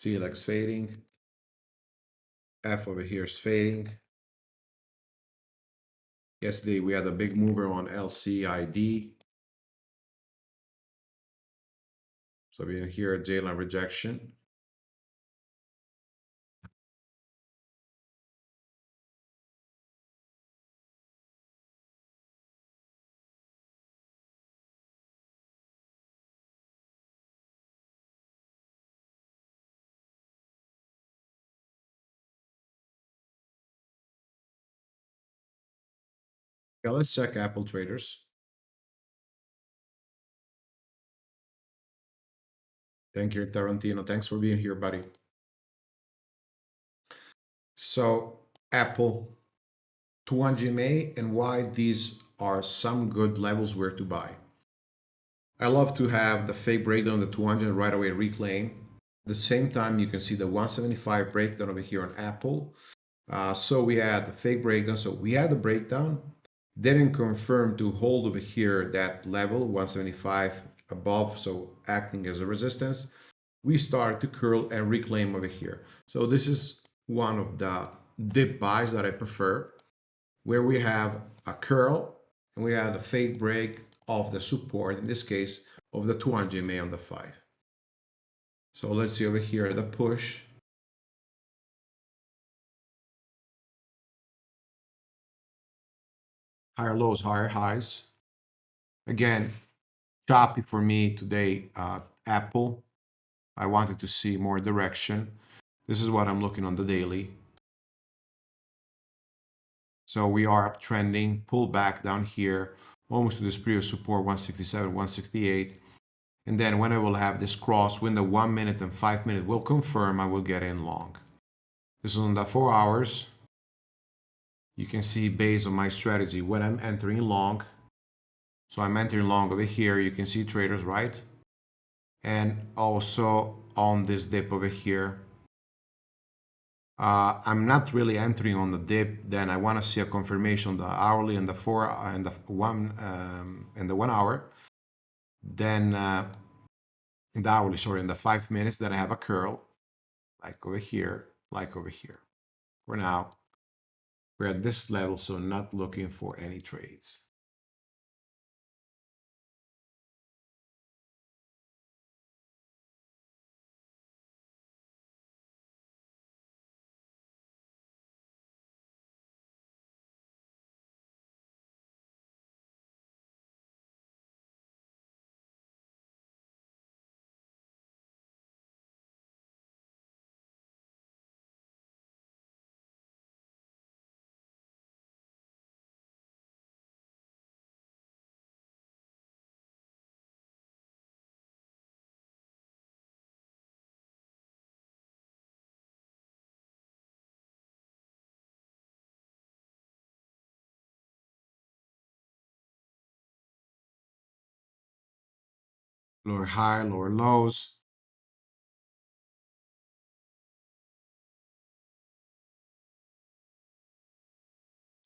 CLX fading. F over here is fading. Yesterday we had a big mover on LCID. So we're here J-line rejection. Yeah, let's check Apple traders. Thank you, Tarantino. Thanks for being here, buddy. So, Apple, 200 MA, and why these are some good levels where to buy. I love to have the fake breakdown, the 200 right away reclaim. At the same time, you can see the 175 breakdown over here on Apple. Uh, so we had the fake breakdown. So we had the breakdown, didn't confirm to hold over here that level 175 above so acting as a resistance we start to curl and reclaim over here. So this is one of the dip buys that i prefer where we have a curl and we have the fake break of the support in this case of the 200 ma on the 5 so let's see over here the push higher lows, higher highs. Again, choppy for me today, uh, Apple. I wanted to see more direction. This is what I'm looking on the daily. So we are uptrending, pull back down here, almost to this previous support, 167, 168. And then when I will have this cross, when the one minute and five minute will confirm, I will get in long. This is on the four hours you can see based on my strategy when I'm entering long. So I'm entering long over here. You can see traders, right? And also on this dip over here. Uh, I'm not really entering on the dip. Then I want to see a confirmation the hourly and the four and the one um, and the one hour. Then uh, in the hourly, sorry, in the five minutes, then I have a curl like over here, like over here. For now, we're at this level, so not looking for any trades. Lower high, lower lows.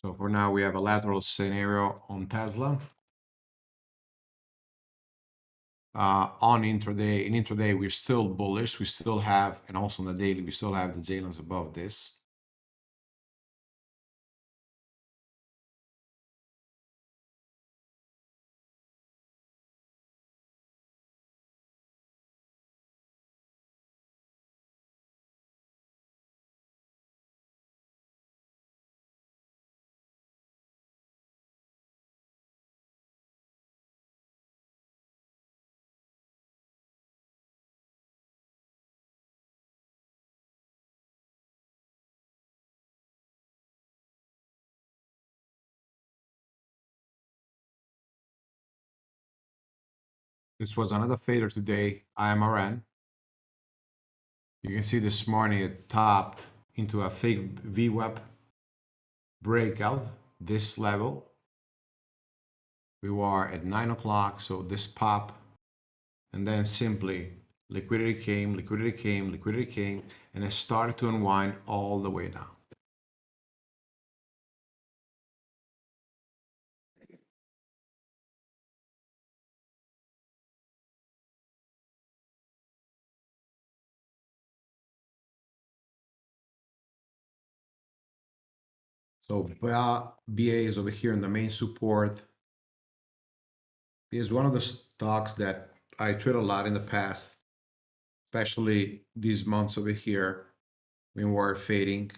So for now, we have a lateral scenario on Tesla. Uh, on intraday, in intraday, we're still bullish. We still have, and also on the daily, we still have the J lines above this. This was another fader today, IMRN. You can see this morning it topped into a fake VWAP breakout, this level. We were at 9 o'clock, so this pop, and then simply liquidity came, liquidity came, liquidity came, and it started to unwind all the way down. So BA, is over here in the main support. Is one of the stocks that I trade a lot in the past, especially these months over here when we're fading.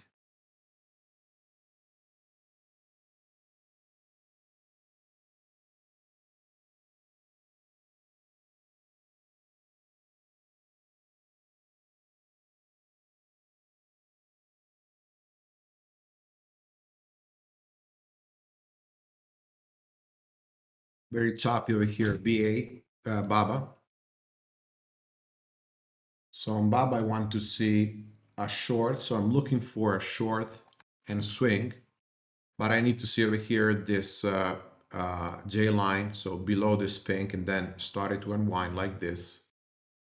Very choppy over here, BA, uh, Baba. So on Baba, I want to see a short. So I'm looking for a short and swing, but I need to see over here this uh, uh, J line. So below this pink and then started to unwind like this.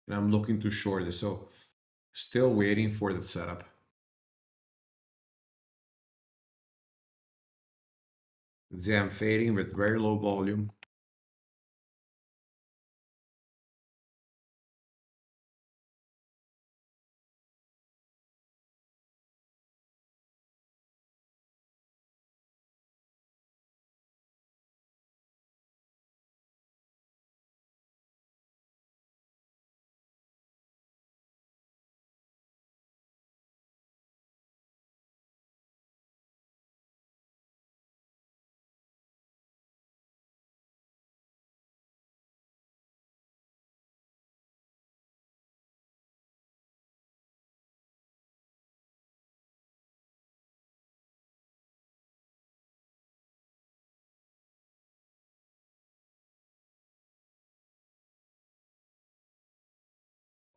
And I'm looking to short this. So still waiting for the setup. I'm fading with very low volume.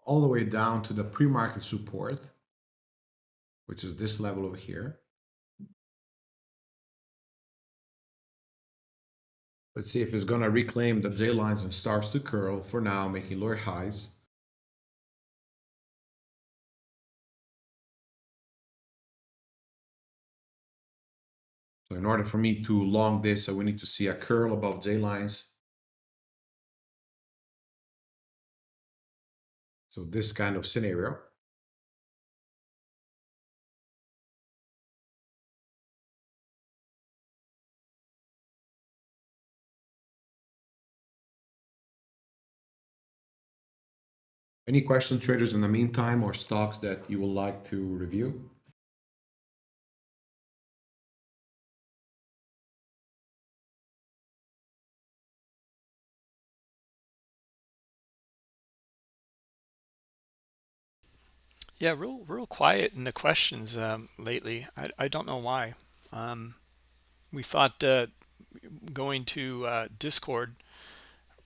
All the way down to the pre-market support, which is this level over here. Let's see if it's going to reclaim the J lines and starts to curl for now, making lower highs. So in order for me to long this, we need to see a curl above J lines So this kind of scenario. Any question traders in the meantime or stocks that you would like to review? Yeah, real real quiet in the questions um, lately. I, I don't know why. Um, we thought uh, going to uh, Discord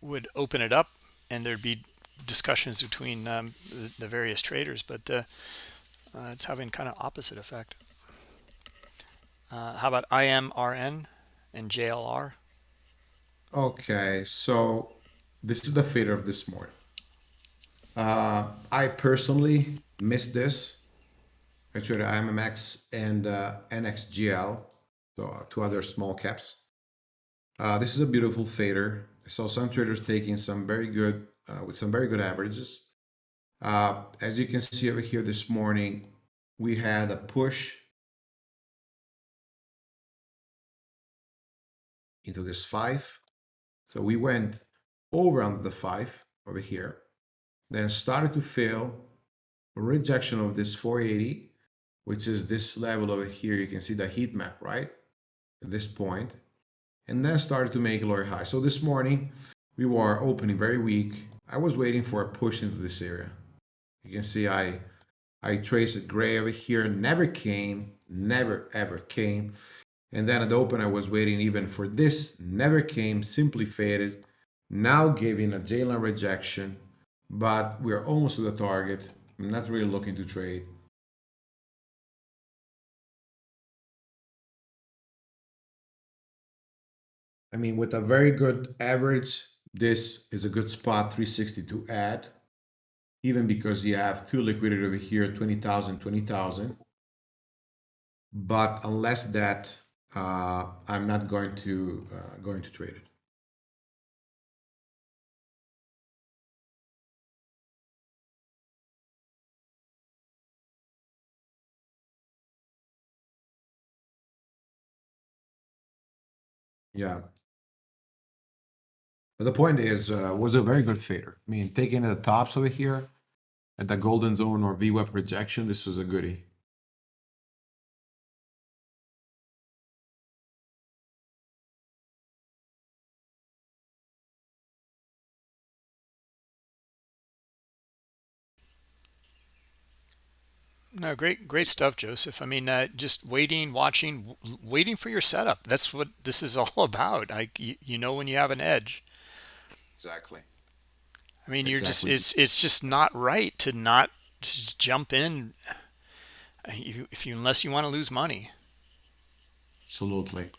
would open it up and there'd be discussions between um, the, the, various traders, but uh, uh it's having kind of opposite effect. Uh, how about IMRN and JLR? Okay, so this is the fader of this morning. Uh, I personally missed this. I traded IMMX and uh, NXGL, so uh, two other small caps. Uh, this is a beautiful fader. I saw some traders taking some very good, uh, with some very good averages. Uh, as you can see over here this morning, we had a push into this five. So we went over under the five over here, then started to fail, rejection of this 480, which is this level over here. You can see the heat map, right? At this point, and then started to make lower high. So this morning we were opening very weak. I was waiting for a push into this area. You can see I I traced a gray over here, never came, never ever came. And then at the open, I was waiting even for this, never came, simply faded. Now giving a line rejection, but we're almost to the target. I'm not really looking to trade. I mean, with a very good average, this is a good spot 360 to add, even because you have two liquidity over here, 20,000, 20,000. But unless that, uh, I'm not going to uh, going to trade it. Yeah. But the point is, uh, was a very good fader. I mean, taking the tops over here at the golden zone or VWAP rejection, this was a goodie. No, great, great stuff, Joseph. I mean, uh, just waiting, watching, waiting for your setup. That's what this is all about. Like you, you know when you have an edge. Exactly. I mean, you're just it's it's just not right to not just jump in uh, you, if you unless you want to lose money. Absolutely.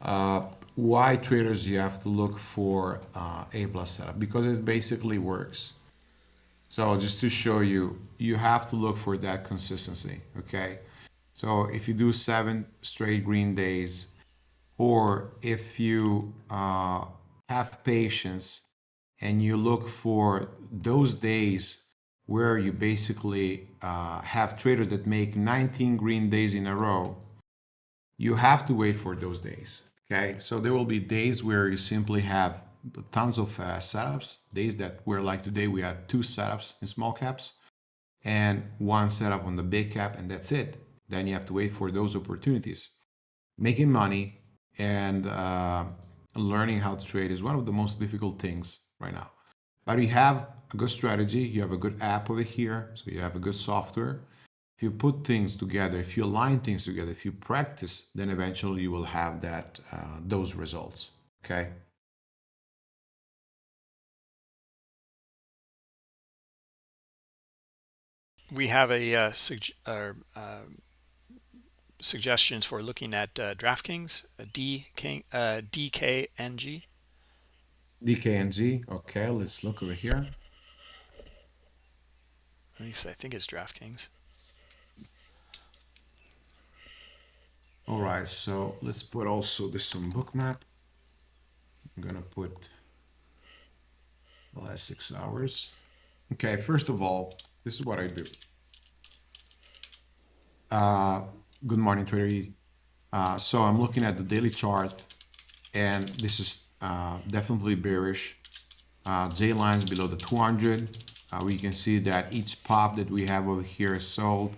Uh, why traders you have to look for uh, A plus setup because it basically works. So just to show you, you have to look for that consistency. Okay. So if you do seven straight green days, or if you uh, have patience and you look for those days where you basically uh, have traders that make 19 green days in a row, you have to wait for those days. Okay, so there will be days where you simply have tons of uh, setups. Days that were like today, we had two setups in small caps and one setup on the big cap, and that's it. Then you have to wait for those opportunities. Making money and uh, learning how to trade is one of the most difficult things right now. But you have a good strategy, you have a good app over here, so you have a good software. If you put things together, if you align things together, if you practice, then eventually you will have that uh, those results. Okay. We have a uh, sug- uh, uh, suggestions for looking at uh, DraftKings, uh, D King, uh, DKNG. DKNG. Okay, let's look over here. At least I think it's DraftKings. All right, so let's put also this on bookmap. I'm gonna put the last six hours. Okay, first of all, this is what I do. Uh, good morning, Trader. Uh, so I'm looking at the daily chart, and this is uh, definitely bearish. Uh, J lines below the 200. Uh, we can see that each pop that we have over here is sold.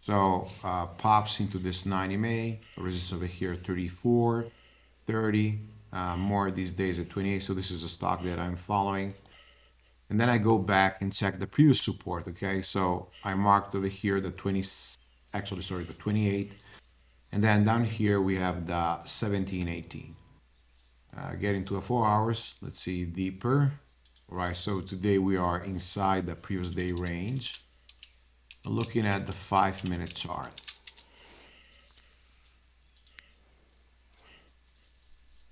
So uh, pops into this 90 MA, resistance over here 34, 30, uh, more these days at 28. So this is a stock that I'm following. And then I go back and check the previous support. Okay, so I marked over here the 20, actually sorry, the 28. And then down here we have the 17, 18. Uh, getting to a four hours, let's see deeper. All right, so today we are inside the previous day range. Looking at the five minute chart.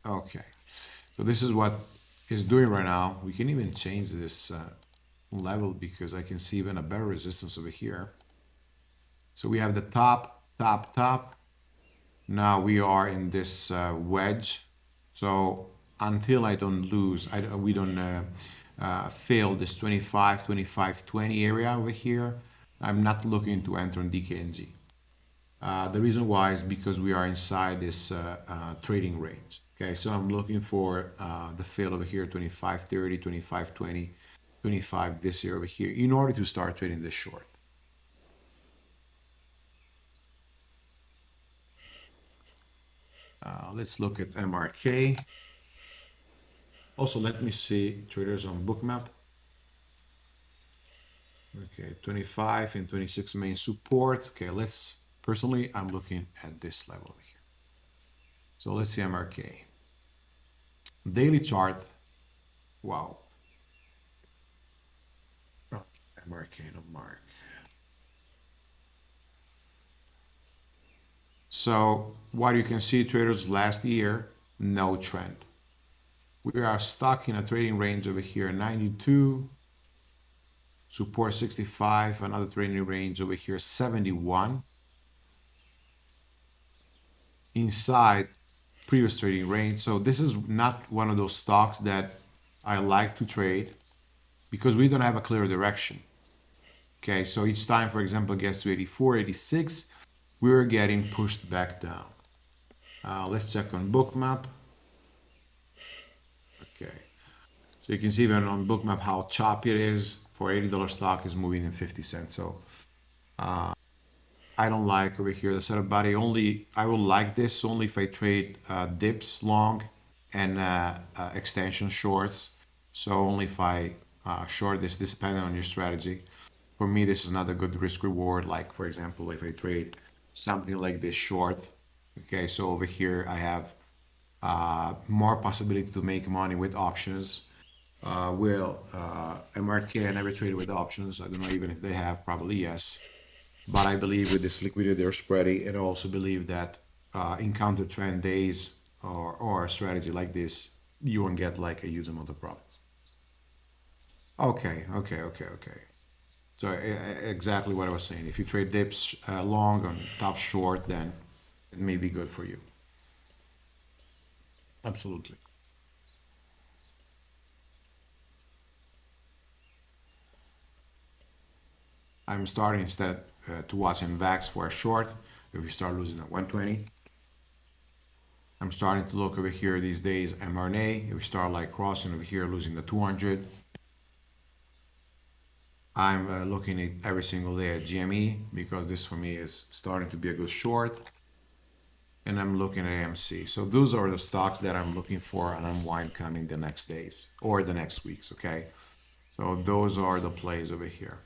Okay, so this is what it's doing right now. We can even change this uh, level because I can see even a better resistance over here. So we have the top, top, top. Now we are in this uh, wedge. So until I don't lose, I, we don't uh, uh, fail this 25, 25, 20 area over here, I'm not looking to enter on DKNG. Uh, the reason why is because we are inside this uh, uh, trading range. Okay, so I'm looking for uh, the fail over here, 25, 30, 25, 20, 25 this year over here in order to start trading this short. Uh, let's look at MRK. Also, let me see traders on bookmap. Okay, 25 and 26 main support. Okay, let's, personally, I'm looking at this level over here. So let's see MRK. Daily chart, wow. Oh, mark. So what you can see traders last year, no trend. We are stuck in a trading range over here, 92, support 65, another trading range over here, 71. Inside previous trading range. So this is not one of those stocks that I like to trade because we don't have a clear direction. Okay, so each time, for example, gets to 84, 86, we're getting pushed back down. Uh, let's check on bookmap. Okay. So you can see even on bookmap how choppy it is for $80 stock is moving in 50 cents. So uh, I don't like over here the setup body only I will like this only if I trade uh, dips long and uh, uh extension shorts. So only if I uh, short this, this depending on your strategy. For me, this is not a good risk reward. Like for example, if I trade something like this short, okay, so over here I have uh, more possibility to make money with options. Uh, will uh, MRK I never traded with options. I don't know even if they have, probably yes. But I believe with this liquidity they're spreading, and I also believe that uh, in counter trend days or, or a strategy like this, you won't get like a huge amount of profits. Okay, okay, okay, okay. So exactly what I was saying. If you trade dips uh, long on top short, then it may be good for you. Absolutely. I'm starting instead uh, to watch VAX for a short. If we start losing at 120. I'm starting to look over here these days mRNA. If we start like crossing over here, losing the 200. I'm uh, looking at every single day at GME because this for me is starting to be a good short and I'm looking at AMC. So those are the stocks that I'm looking for an unwind coming the next days or the next weeks, okay? So those are the plays over here.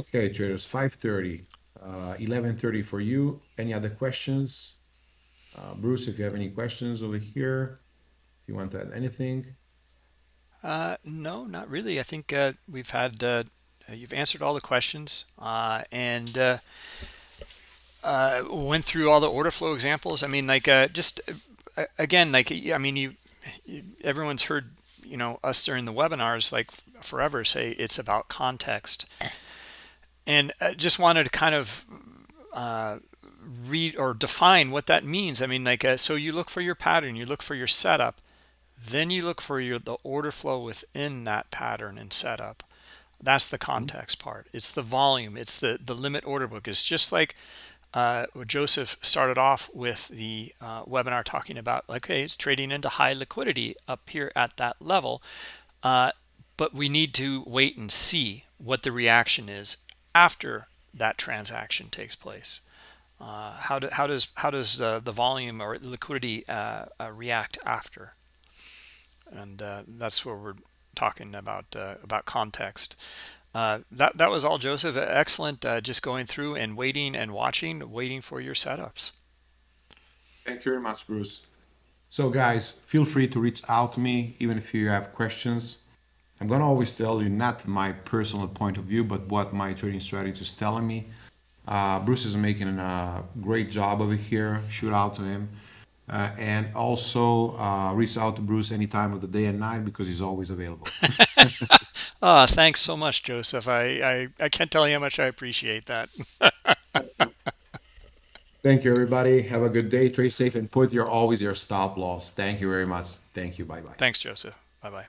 Okay, traders, 5.30, uh, 11.30 for you. Any other questions? Uh, Bruce, if you have any questions over here, if you want to add anything? Uh, no, not really. I think uh, we've had uh, you've answered all the questions uh, and uh, uh, went through all the order flow examples. I mean, like just again, like I mean, you, you everyone's heard you know us during the webinars like forever say it's about context, and just wanted to kind of read or define what that means. I mean, like so you look for your pattern, you look for your setup then you look for your the order flow within that pattern and setup. That's the context part. It's the volume. It's the the limit order book. It's just like uh, Joseph started off with the uh, webinar talking about like, okay, it's trading into high liquidity up here at that level, uh, but we need to wait and see what the reaction is after that transaction takes place. Uh, how, do, how does how does the, the volume or liquidity uh, uh, react after? and uh, that's where we're talking about uh, about context. Uh, that that was all, Joseph. Excellent. Uh, just going through and waiting and watching, waiting for your setups. Thank you very much, Bruce. So, guys, feel free to reach out to me, even if you have questions. I'm gonna always tell you not my personal point of view, but what my trading strategy is telling me. Uh, Bruce is making a great job over here. Shoot out to him. Uh, and also uh, reach out to Bruce any time of the day and night because he's always available. Ah, thanks so much, Joseph. I, I I can't tell you how much I appreciate that. Thank you, everybody. Have a good day. Trade safe and put your always your stop loss. Thank you very much. Thank you. Bye bye. Thanks, Joseph. Bye bye.